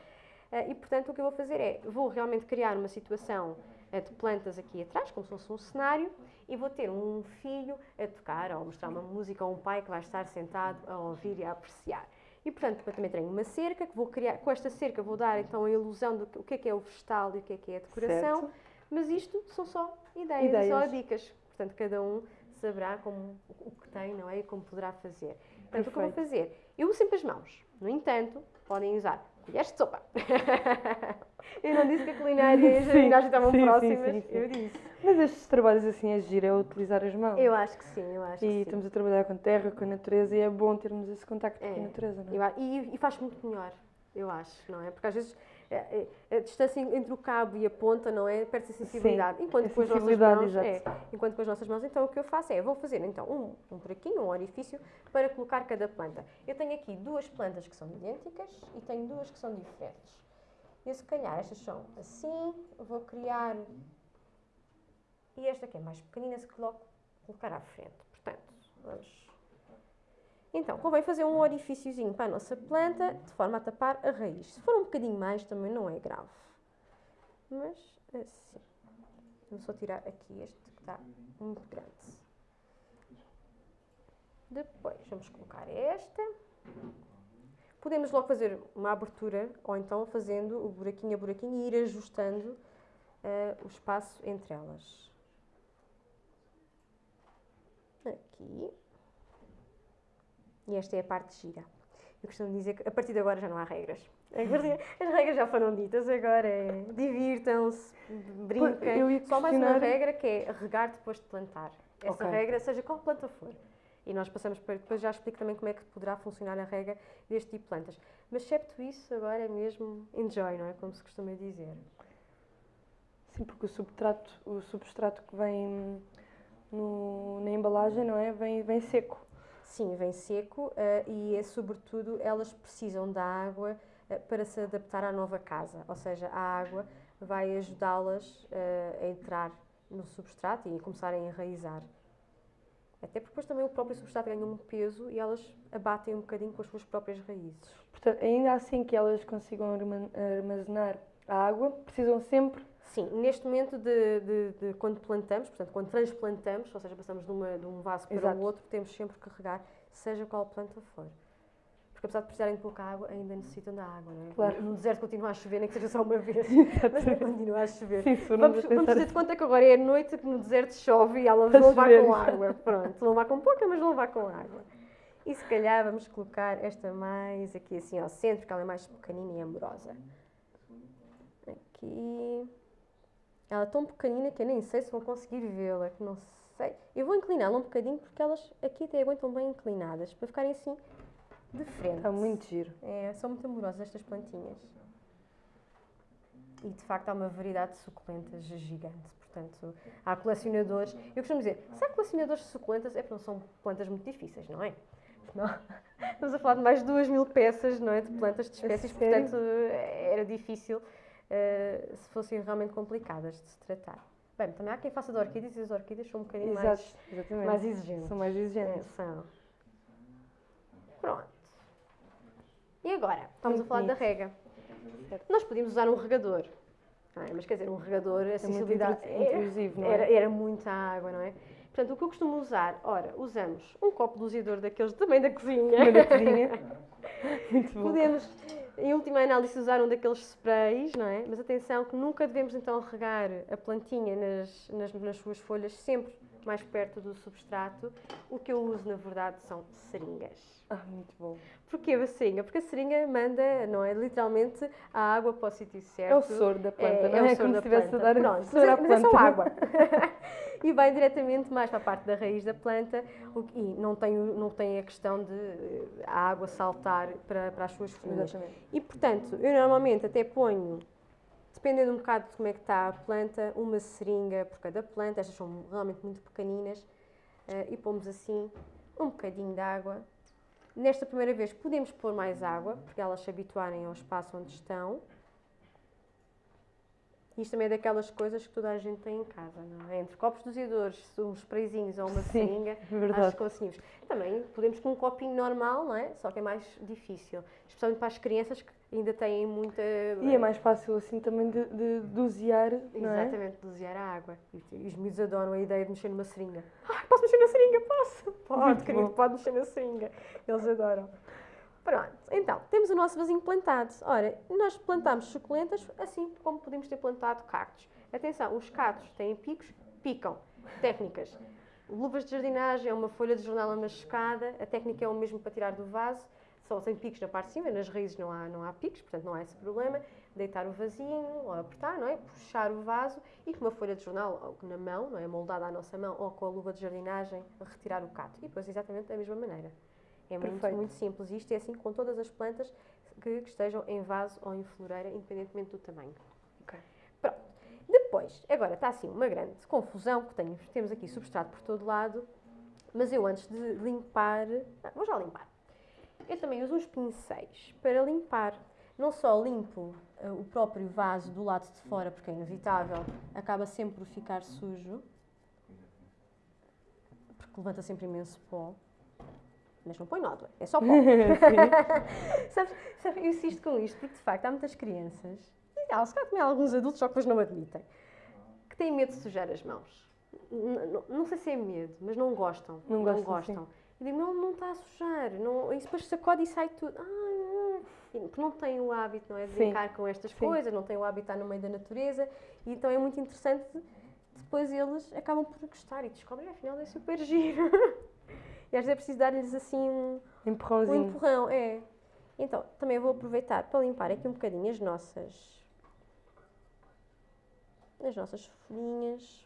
Eh, E, portanto, o que eu vou fazer é, vou realmente criar uma situação eh, de plantas aqui atrás, como se fosse um cenário, e vou ter um filho a tocar, ou a mostrar uma música, ou um pai que vai estar sentado a ouvir e a apreciar. E, portanto, depois também tenho uma cerca, que vou criar, com esta cerca vou dar, então, a ilusão do que, o que é que é o vegetal e o que é que é a decoração, Certo. mas isto são só ideias, Ideias. só dicas. Portanto, cada um saberá como, o que tem, não é? E como poderá fazer. Portanto, o que eu vou Perfeito. fazer? Eu uso sempre as mãos. No entanto, podem usar colheres de sopa. [LAUGHS] eu não disse que a culinária e a jardinagem estavam sim, próximas. sim, sim. Eu disse. Mas estes trabalhos assim a giro é utilizar as mãos. Eu acho que sim, eu acho E que sim. estamos a trabalhar com a terra, com a natureza e é bom termos esse contacto com É. a natureza, não é? Eu e, e faz muito melhor, eu acho, não é? Porque às vezes eh, eh, a, distância entre o cabo e a ponta, não é? Perde-se a sensibilidade. Sim, enquanto a com as nossas sensibilidade, mãos, exato. é, enquanto com as nossas mãos, então o que eu faço é, vou fazer então um, um buraquinho, um orifício, para colocar cada planta. Eu tenho aqui duas plantas que são idênticas e tenho duas que são diferentes. Eu se calhar estas são assim, vou criar e esta que é mais pequenina se coloco, colocar à frente. Portanto, vamos então, convém fazer um orifíciozinho para a nossa planta, de forma a tapar a raiz. Se for um bocadinho mais, também não é grave. Mas, assim. Vou só tirar aqui este que está muito grande. Depois, vamos colocar esta. Podemos logo fazer uma abertura, ou então fazendo o buraquinho a buraquinho e ir ajustando eh, o espaço entre elas. Aqui. E esta é a parte gira. Eu costumo dizer que a partir de agora já não há regras. Agora, As regras já foram ditas, agora é divirtam-se, brinquem. Só mais uma regra que é regar depois de plantar. Essa Ok. regra, seja qual planta for. E nós passamos para. Depois já explico também como é que poderá funcionar a regra deste tipo de plantas. Mas, excepto isso, agora é mesmo enjoy, não é? Como se costuma dizer. Sim, porque o substrato, o substrato que vem no- na embalagem, não é? Vem, vem seco. Sim, vem seco eh, e, é, sobretudo, elas precisam da água eh, para se adaptar à nova casa. Ou seja, a água vai ajudá-las eh, a entrar no substrato e a começarem a enraizar. Até porque depois também o próprio substrato ganha um peso e elas abatem um bocadinho com as suas próprias raízes. Portanto, ainda assim que elas consigam arma- armazenar a água, precisam sempre. Sim, neste momento de, de- de quando plantamos, portanto, quando transplantamos, ou seja, passamos de, uma- de um vaso para Exato. o outro, temos sempre que regar, seja qual planta for. Porque apesar de precisarem de pouca água, ainda necessitam da água, não é? Claro. No deserto continua a chover, nem que seja só uma vez, [LAUGHS] mas continua a chover. Sim, Vamos, vamos fazer de conta que agora é noite que no deserto chove e elas vão levar com água. Pronto, vão levar com pouca, mas vão levar com água. E se calhar vamos colocar esta mais aqui assim ao centro, porque ela é mais pequenina e amorosa. Aqui. Ela é tão pequenina que eu nem sei se vou conseguir vê-la, que não sei. Eu vou incliná-la um bocadinho porque elas aqui até aguentam bem inclinadas, para ficarem assim de frente. Está muito giro. É, são muito amorosas estas plantinhas. E de facto há uma variedade de suculentas gigante. Portanto, há colecionadores. Eu costumo dizer, se há colecionadores de suculentas, é porque não são plantas muito difíceis, não é? Não. Estamos a falar de mais de 2 mil peças não é, de plantas de espécies, portanto era difícil eh, se fossem realmente complicadas de se tratar. Bem, também há quem faça de orquídeas e as orquídeas são um bocadinho Exato, mais, exatamente. mais exigentes. São mais É, exigentes. são. Pronto. E agora? Estamos Muito a falar da bonito. rega. Nós podíamos usar um regador. é? Mas quer dizer, um regador, a É sensibilidade intru- intrusivo, não é? era, era muita água, não é? Portanto, o que eu costumo usar, ora, usamos um copo doseador daqueles também da cozinha. Também da cozinha. [LAUGHS] Muito bom. Podemos, em última análise, usar um daqueles sprays, não é? Mas atenção que nunca devemos então regar a plantinha nas, nas, nas suas folhas, sempre mais perto do substrato. O que eu uso, na verdade, são seringas. Ah, muito bom. Porquê a seringa? Porque a seringa manda, não é? Literalmente a água para o sítio certo. É o soro da planta, não o é? soro Como se estivesse a dar Pronto, soro mas à é, é só planta. água. [LAUGHS] e vai diretamente mais para a parte da raiz da planta e não tem, não tem a questão de eh, a água saltar para, para as suas folhas. E portanto, eu normalmente até ponho, dependendo um bocado de como é que está a planta, uma seringa por cada planta, estas são realmente muito pequeninas, eh, e pomos assim um bocadinho de água. Nesta primeira vez podemos pôr mais água, porque elas se habituarem ao espaço onde estão. Isto também é daquelas coisas que toda a gente tem em casa, não é? Entre copos doseadores, uns sprayzinhos ou uma Sim, seringa, é verdade. acho que conseguimos. Também podemos com um copinho normal, não é? Só que é mais difícil. Especialmente para as crianças que ainda têm muita... E é mais fácil assim também de, de dosear, não é? Exatamente, dosear a água. E, os miúdos adoram a ideia de mexer numa seringa. Ai, posso mexer na seringa? Posso! Pode, querido, pode mexer na seringa. Eles adoram. Pronto, então, temos o nosso vasinho plantado. Ora, nós plantamos suculentas assim como podemos ter plantado cactos. Atenção, os cactos têm picos, picam. Técnicas. Luvas de jardinagem é uma folha de jornal amachucada, a técnica é o mesmo para tirar do vaso, só tem picos na parte de cima, nas raízes não há, não há picos, portanto não há esse problema. Deitar o vasinho, ou apertar, não é? Puxar o vaso e com uma folha de jornal na mão, não é? Moldada à nossa mão, ou com a luva de jardinagem, retirar o cato. E depois exatamente da mesma maneira. É muito, Perfeito. muito simples. E Isto é assim com todas as plantas que, que estejam em vaso ou em floreira, independentemente do tamanho. Ok. Pronto. Depois, agora está assim uma grande confusão, que tenho, temos aqui substrato por todo lado, mas eu antes de limpar, ah, vou já limpar. Eu também uso uns pincéis para limpar. Não só limpo ah, o próprio vaso do lado de fora, porque é inevitável, acaba sempre por ficar sujo, porque levanta sempre imenso pó. Mas não põe nódoa, é só [LAUGHS] pó. Sabes, sabes, eu insisto com isto porque de facto há muitas crianças, e há, se calhar também há alguns adultos, só que depois não admitem, que têm medo de sujar as mãos. N- n- Não sei se é medo, mas não gostam. Não gostam, E digo, não, não está a sujar. Não, e depois sacode e sai tudo. Ah, Porque não têm o hábito não é, de Sim. brincar com estas Sim. coisas, não têm o hábito de estar no meio da natureza. E então é muito interessante, depois eles acabam por gostar e descobrem, afinal é super giro. [LAUGHS] e às vezes é preciso dar-lhes assim um, um Empurrãozinho. empurrão, é. Então, também vou aproveitar para limpar aqui um bocadinho as nossas as nossas folhinhas.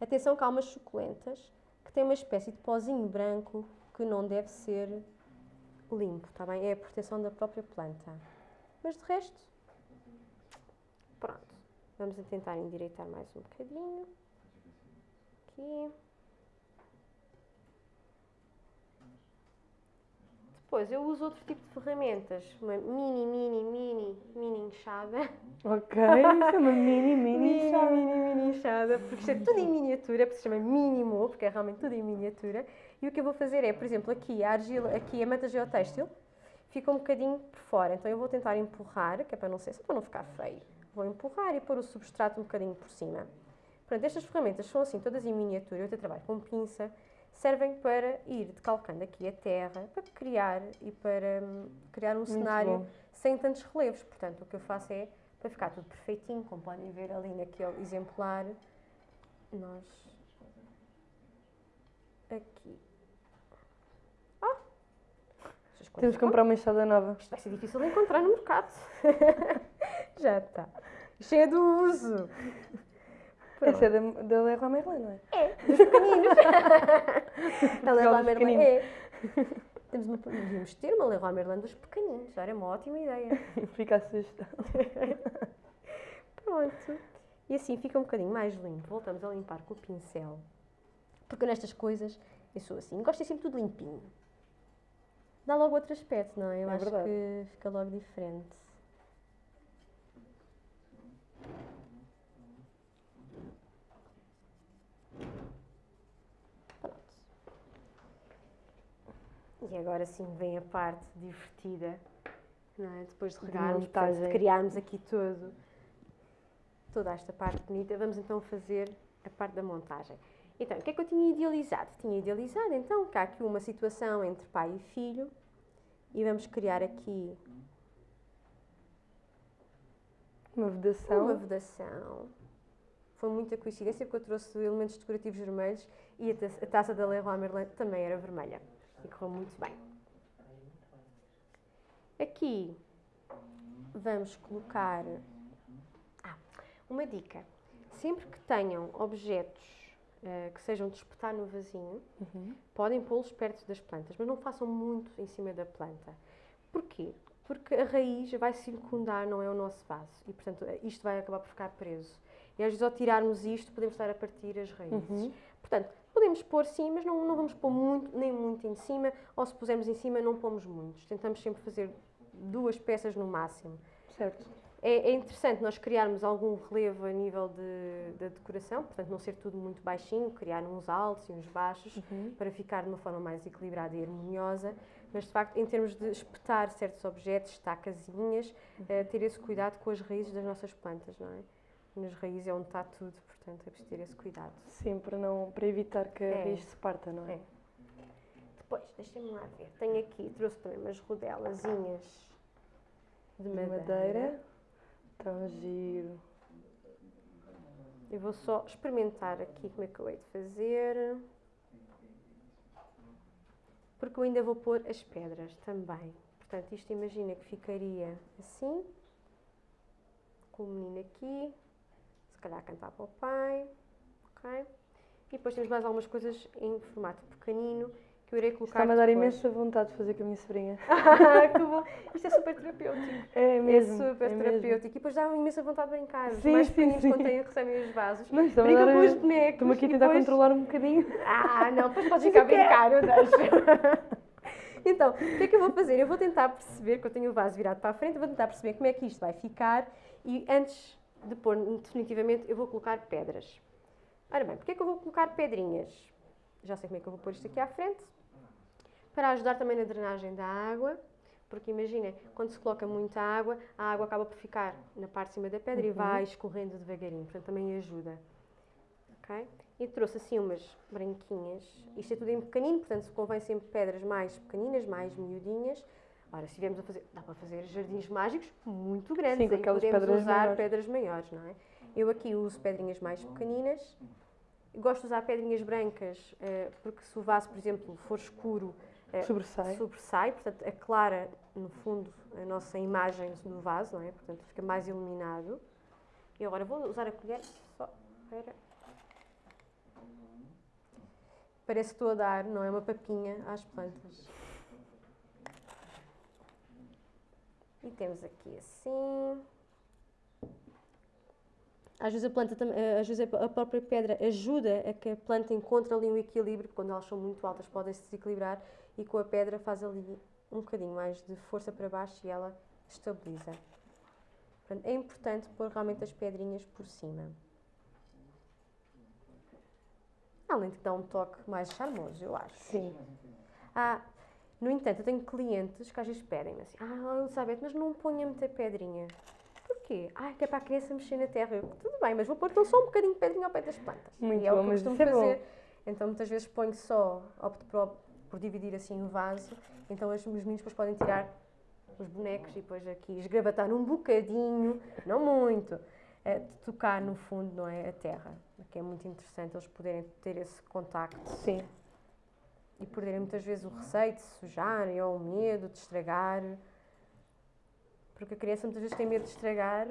Atenção que há umas suculentas que têm uma espécie de pozinho branco que não deve ser limpo, está bem? É a proteção da própria planta. Mas de resto, pronto. Vamos tentar endireitar mais um bocadinho. Aqui. Depois, eu uso outro tipo de ferramentas. Uma mini, mini, mini, mini enxada. Ok, [LAUGHS] isso é uma mini, mini Mini, chave. mini, mini enxada. Porque isto é tudo em miniatura, porque se chama mínimo, porque é realmente tudo em miniatura. E o que eu vou fazer é, por exemplo, aqui a argila, aqui a manta geotêxtil, fica um bocadinho por fora. Então eu vou tentar empurrar, que é para não ser, só para não ficar feio. Vou empurrar e pôr o substrato um bocadinho por cima. Portanto, estas ferramentas são assim, todas em miniatura. Eu até trabalho com pinça. Servem para ir decalcando aqui a terra, para criar e para hum, criar um Muito cenário bom. sem tantos relevos. Portanto, o que eu faço é, para ficar tudo perfeitinho, como podem ver ali naquele exemplar, nós aqui. Ah! Coisas Temos que comprar uma enxada nova. isto vai ser difícil de encontrar no mercado. [LAUGHS] Já está. Cheia do uso. Essa é da, da Leroy Merlin, não é? É, dos pequeninos. [LAUGHS] a Leroy Merlin. É. Temos uma, devíamos ter uma Leroy Merlin dos pequeninos. Era uma ótima ideia. [LAUGHS] Fica a sugestão. [LAUGHS] Pronto. E assim fica um bocadinho mais limpo. Voltamos a limpar com o pincel. Porque nestas coisas eu sou assim. Gosto de sempre tudo limpinho. Dá logo outro aspecto, não é? Eu É acho verdade. que fica logo diferente. E agora sim vem a parte divertida, é? Depois de De regarmos, portanto, de montagem. criarmos aqui todo, toda esta parte bonita, vamos então fazer a parte da montagem. Então, o que é que eu tinha idealizado? Tinha idealizado então que há aqui uma situação entre pai e filho e vamos criar aqui Uma vedação. uma vedação. Foi muita coincidência porque eu trouxe elementos decorativos vermelhos e a taça da Leroy Merlin também era vermelha. E correu muito bem. Aqui vamos colocar ah, uma dica. Sempre que tenham objetos eh, que sejam de espetar no vasinho, Uhum. podem pô-los perto das plantas, mas não façam muito em cima da planta. Porquê? Porque a raiz vai circundar, não é o nosso vaso. E, portanto, isto vai acabar por ficar preso. E às vezes, ao tirarmos isto, podemos estar a partir as raízes. Uhum. Portanto, podemos pôr sim, mas não, não vamos pôr muito, nem muito em cima. Ou se pusermos em cima, não pomos muitos. Tentamos sempre fazer duas peças no máximo. Certo. É, é interessante nós criarmos algum relevo a nível de, da decoração, portanto, não ser tudo muito baixinho, criar uns altos e uns baixos Uhum. para ficar de uma forma mais equilibrada e harmoniosa, mas de facto, em termos de espetar certos objetos, estacazinhas, eh, ter esse cuidado com as raízes das nossas plantas, não é? Nas raízes é onde está tudo, portanto, é preciso ter esse cuidado. Sim, para, não, para evitar que a É. raiz se parta, não é? É. Depois, deixem-me lá ver, tenho aqui, trouxe também umas rodelazinhas de De madeira. madeira. Tão giro. Eu vou só experimentar aqui como é que eu hei de fazer. Porque eu ainda vou pôr as pedras também. Portanto, isto imagina que ficaria assim. Com o menino aqui. Calhar cantar para o pai. Ok? E depois temos mais algumas coisas em formato pequenino que eu irei colocar Está-me a dar depois. imensa vontade de fazer com a minha sobrinha. [LAUGHS] Ah, que bom! Isto é super terapêutico. É mesmo. é super é mesmo. terapêutico. E depois dá imensa vontade de brincar. Os Sim, mais sim, pequeninos, sim. quando têm, recebem os vasos, Não, está-me a brincam com os bonecos. Estou-me aqui a tentar depois- controlar um bocadinho. Ah, não, depois podes ficar a brincar, eu deixo. [LAUGHS] Então, o que é que eu vou fazer? Eu vou tentar perceber, que eu tenho o vaso virado para a frente, eu vou tentar perceber como é que isto vai ficar e antes de pôr definitivamente, eu vou colocar pedras. Ora bem, porque é que eu vou colocar pedrinhas? Já sei como é que eu vou pôr isto aqui à frente. Para ajudar também na drenagem da água, porque imagina, quando se coloca muita água, a água acaba por ficar na parte de cima da pedra e vai escorrendo devagarinho, portanto também ajuda. Ok? E trouxe assim umas branquinhas. Isto é tudo em pequenino, portanto convém sempre pedras mais pequeninas, mais miudinhas. Ora, se estivermos a fazer, dá para fazer jardins mágicos muito grandes, Sim, com aquelas podemos pedras usar maiores. pedras maiores, não é? Eu aqui uso pedrinhas mais pequeninas. Gosto de usar pedrinhas brancas, eh, porque se o vaso, por exemplo, for escuro, eh, Sobressai. sobressai, portanto, aclara, no fundo, a nossa imagem do vaso, não é? Portanto, fica mais iluminado. E agora vou usar a colher só para... Parece que estou a dar, não é? Uma papinha às plantas. Temos aqui assim. Às vezes a planta também, eh, às vezes a própria pedra ajuda a que a planta encontre ali um equilíbrio, quando elas são muito altas podem se desequilibrar e com a pedra faz ali um bocadinho mais de força para baixo e ela estabiliza. Portanto, é importante pôr realmente as pedrinhas por cima. Além de que dá um toque mais charmoso, eu acho. Sim. Ah, no entanto, eu tenho clientes que às vezes pedem-me assim: Ah, Elizabeth, mas não ponha muita pedrinha. Porquê? Ah, que é para a criança mexer na terra. Eu, Tudo bem, mas vou pôr então só um bocadinho de pedrinha ao pé das plantas. Muito e é o bom, que eu costumo é fazer. Então, muitas vezes ponho só, opto por, por dividir assim o vaso. Então, os meus meninos depois podem tirar os bonecos e depois aqui esgravatar um bocadinho, não muito, eh, de tocar no fundo, não é? A terra. Que é muito interessante eles poderem ter esse contacto Sim. E perderem muitas vezes o receio de se sujarem ou o medo de estragar. Por Porque a criança muitas vezes tem medo de estragar uh,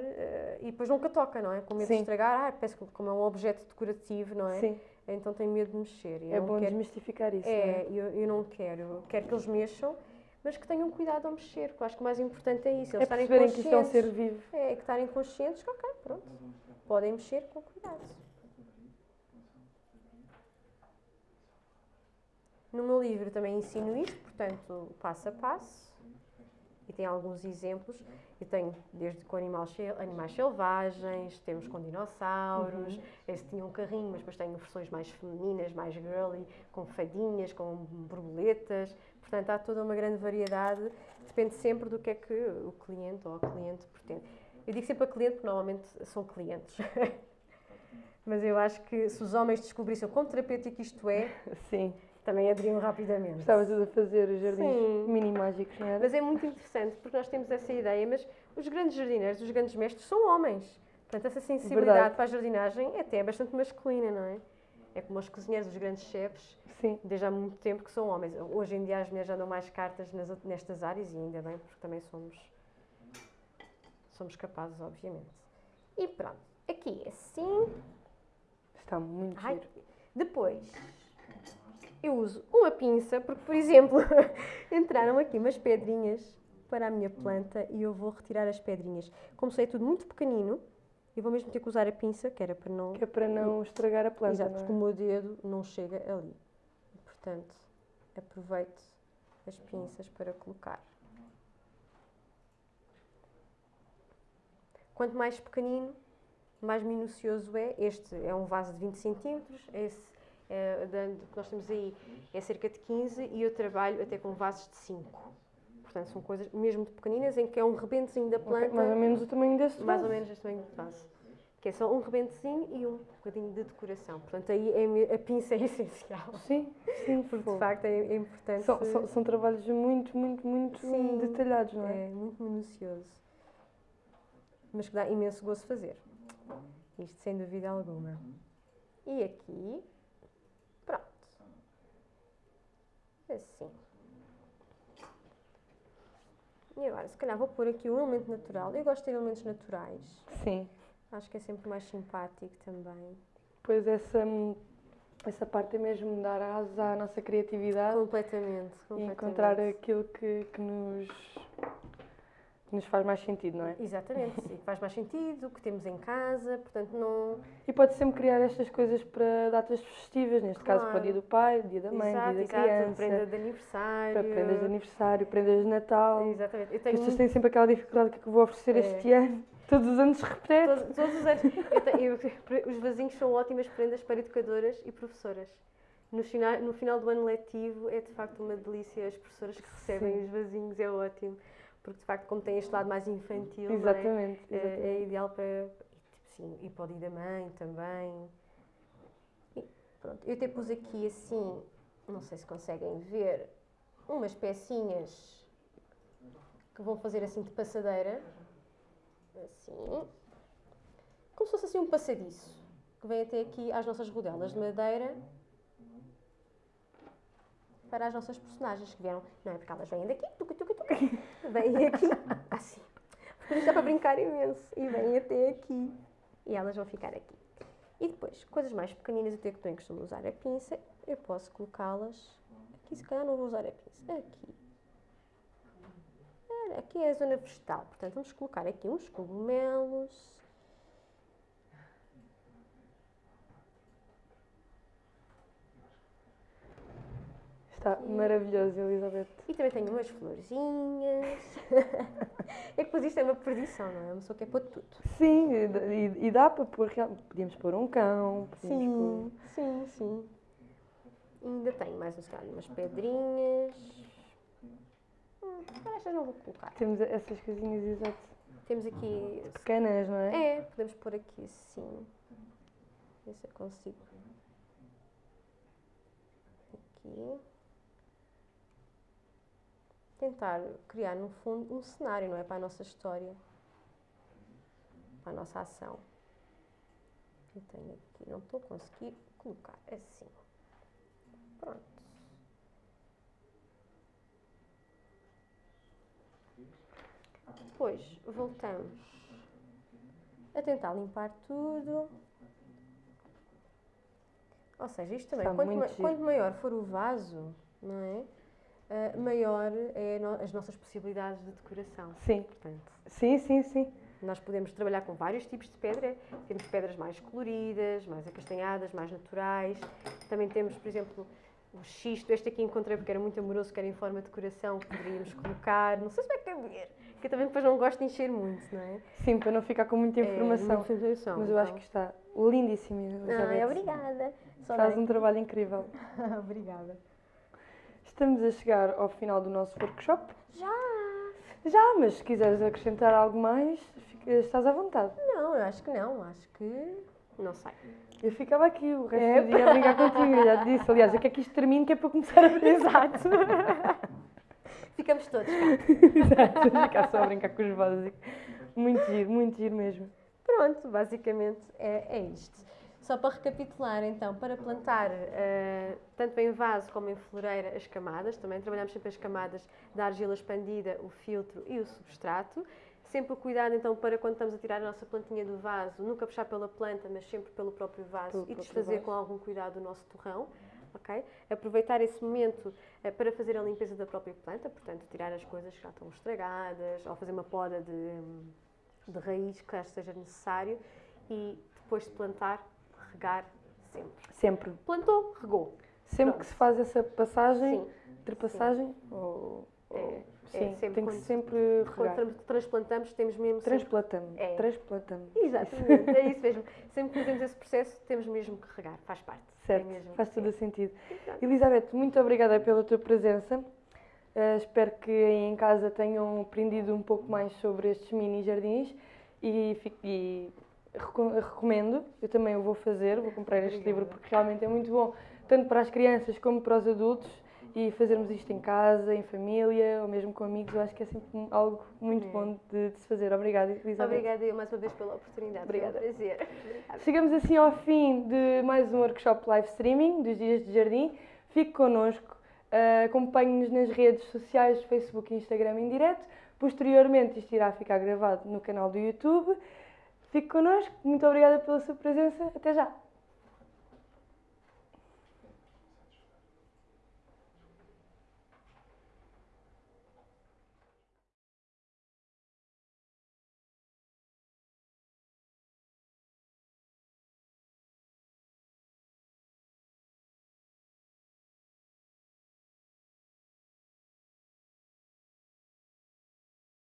e depois nunca toca, não é? Com medo Sim. de estragar, ah, parece que como é um objeto decorativo, não é? Sim, Então tem medo de mexer. É bom quero- desmistificar isso. É, não é? eu, eu não quero. Eu quero que eles mexam, mas que tenham cuidado ao mexer, porque eu acho que o mais importante é isso. Eles É estarem perceberem que isto é um conscientes. ser vivo. É, que estarem conscientes que, ok, pronto, podem mexer com cuidado. No meu livro também ensino isto, portanto, passo a passo. E tem alguns exemplos. Eu tenho desde com animais, sel- animais selvagens, temos com dinossauros. Esse tinha um carrinho, mas depois tenho versões mais femininas, mais girly, com fadinhas, com borboletas. Portanto, há toda uma grande variedade. Depende sempre do que é que o cliente ou a cliente pretende. Eu digo sempre a cliente porque normalmente são clientes. [LAUGHS] Mas eu acho que se os homens descobrissem o quão terapêutico isto é, Sim. Também aderiam rapidamente. Estavas a fazer os jardins Sim. mini mágicos, não era? Mas é muito interessante porque nós temos essa ideia, mas os grandes jardineiros, os grandes mestres são homens. Portanto, essa sensibilidade Verdade. para a jardinagem até é bastante masculina, não é? É como os cozinheiros, os grandes chefes, Sim. desde há muito tempo que são homens. Hoje em dia as mulheres já dão mais cartas nas nestas áreas e ainda bem, porque também somos, somos capazes, obviamente. E pronto, aqui é assim. Está muito Ai, giro. Depois, eu uso uma pinça, porque, por exemplo, [LAUGHS] entraram aqui umas pedrinhas para a minha planta e eu vou retirar as pedrinhas. Como sei é tudo muito pequenino, eu vou mesmo ter que usar a pinça, que era para não... Que é para não estragar a planta, Exato, não porque é? o meu dedo não chega ali. Portanto, aproveito as pinças para colocar. Quanto mais pequenino, mais minucioso é. Este é um vaso de 20 centímetros, esse é, da- que nós temos aí é cerca de 15 e eu trabalho até com vasos de 5. Portanto, são coisas mesmo de pequeninas, em que é um rebentezinho da planta. Mais ou menos o tamanho deste Mais ou vaso. menos este tamanho de vaso. Que é só um rebentezinho e um bocadinho de decoração. Portanto, aí é a pinça é [LAUGHS] essencial. Sim, sim, Porque de facto é, é importante. São, são, são trabalhos muito, muito, muito Sim, detalhados, não é? é muito minucioso. Mas que dá imenso gosto fazer. Isto sem dúvida alguma. E aqui, pronto. Assim. E agora, se calhar vou pôr aqui um elemento natural. Eu gosto de ter elementos naturais. Sim. Acho que é sempre mais simpático também. Pois essa, essa parte é mesmo dar asas à nossa criatividade Completamente. e completamente. encontrar aquilo que, que nos, que nos faz mais sentido, não é? Exatamente. E que faz mais sentido, que temos em casa, portanto não. E pode sempre criar estas coisas para datas festivas, neste caso para o Claro. dia do pai, dia da mãe, exato, dia da exato. criança, Prenda de aniversário. para prendas de aniversário, prendas de Natal. Exatamente. Eu tenho As pessoas têm sempre aquela dificuldade que é que eu vou oferecer É. este ano. [LAUGHS] Todos os anos repete. todos, todos os anos. Eu tenho- eu- [LAUGHS] os vasinhos são ótimas prendas para educadoras e professoras. No final, no final do ano letivo é de facto uma delícia as professoras que recebem Sim. os vasinhos, é ótimo. Porque de facto, como tem este lado mais infantil, não é? Exatamente. É, exatamente. é ideal para. Sim, e o dia da mãe também. E pronto, eu até pus aqui assim, não sei se conseguem ver, umas pecinhas que vão fazer assim de passadeira. Assim. Como se fosse assim um passadiço. Que vem até aqui às nossas rodelas de madeira. Para as nossas personagens que vieram. Não é porque elas vêm daqui, tuca, tuca, tuca. Vêm aqui, [LAUGHS] assim. Porque dá para brincar imenso. E vêm até aqui. E elas vão ficar aqui. E depois, coisas mais pequeninas, até que também costumo usar a pinça, eu posso colocá-las. Aqui, se calhar, não vou usar a pinça. Aqui. Aqui é a zona vegetal. Portanto, vamos colocar aqui uns cogumelos. Está maravilhoso, Elizabeth. E também tenho umas florzinhas. [LAUGHS] é que depois isto é uma perdição, não é? Uma pessoa quer pôr tudo. Sim, e, e- dá para pôr. Podíamos pôr um cão. Sim, sim, sim. E ainda tenho mais uns caras, umas pedrinhas. Hum, agora estas não vou colocar. pôr. Temos essas coisinhas exato, Temos aqui. pequenas, não é? É, podemos pôr aqui assim. Ver se eu consigo. Aqui. Tentar criar, no fundo, um cenário, não é? Para a nossa história. Para a nossa ação. Eu tenho aqui, não estou a conseguir colocar assim. Pronto. depois voltamos a tentar limpar tudo. Ou seja, isto também, quanto, ma- giro. quanto maior for o vaso, não é? Ah, maior é no- as nossas possibilidades de decoração. Sim, Portanto, sim, sim, sim. nós podemos trabalhar com vários tipos de pedra. Temos pedras mais coloridas, mais acastanhadas, mais naturais. Também temos, por exemplo, o xisto. Este aqui encontrei porque era muito amoroso, que era em forma de coração, que poderíamos colocar. Não sei se vai caber, que eu também depois não gosto de encher muito, não é? Sim, para não ficar com muita informação. É, muita informação, Mas eu acho então. que está lindíssimo, Elizabeth. Ai, obrigada. Só Faz um trabalho incrível. [LAUGHS] obrigada. Estamos a chegar ao final do nosso workshop. Já! Já, mas se quiseres acrescentar algo mais, estás à vontade. Não, eu acho que não. Acho que. Não sei. Eu ficava aqui o resto É. do dia a brincar contigo, eu já te disse. Aliás, eu quero que isto termine, que é para começar a [LAUGHS] brincar. Exato. Ficamos todos cá. [LAUGHS] Exato, ficar só a brincar com os básicos. Muito giro, muito giro mesmo. Pronto, basicamente é, é isto. Só para recapitular, então, para plantar eh, tanto em vaso como em floreira as camadas, também trabalhamos sempre as camadas da argila expandida, o filtro e o substrato. Sempre o cuidado, então, para quando estamos a tirar a nossa plantinha do vaso, nunca puxar pela planta, mas sempre pelo próprio vaso Pelo e próprio desfazer vaso. com algum cuidado o nosso torrão. ok? Aproveitar esse momento eh, para fazer a limpeza da própria planta, portanto, tirar as coisas que já estão estragadas, ou fazer uma poda de, de raiz, que seja necessário, e depois de plantar, regar sempre. Sempre. Plantou, regou. Sempre Pronto. que se faz essa passagem, Sim. ultrapassagem, ou, É, é sim, sempre tem que sempre Quando regar. transplantamos, temos mesmo. Transplantamos. É. Transplantamos. Exatamente, é isso mesmo. Sempre que fazemos esse processo, temos mesmo que regar, faz parte. Certo, É faz todo o sentido. Exato. Elizabeth, muito obrigada pela tua presença. Eh, espero que aí em casa tenham aprendido um pouco mais sobre estes mini jardins e, e recomendo. Eu também o vou fazer, vou comprar este Obrigada. livro porque realmente é muito bom, tanto para as crianças como para os adultos. E fazermos isto em casa, em família ou mesmo com amigos, eu acho que é sempre algo muito É. bom de, de se fazer. Obrigada, Elizabeth. Obrigada eu mais uma vez pela oportunidade. Obrigada. Foi um prazer. [LAUGHS] Chegamos assim ao fim de mais um workshop live streaming dos Dias de Jardim. Fique connosco, eh, acompanhe-nos nas redes sociais, Facebook e Instagram em direto. Posteriormente isto irá ficar gravado no canal do YouTube. Fique connosco, muito obrigada pela sua presença. Até já!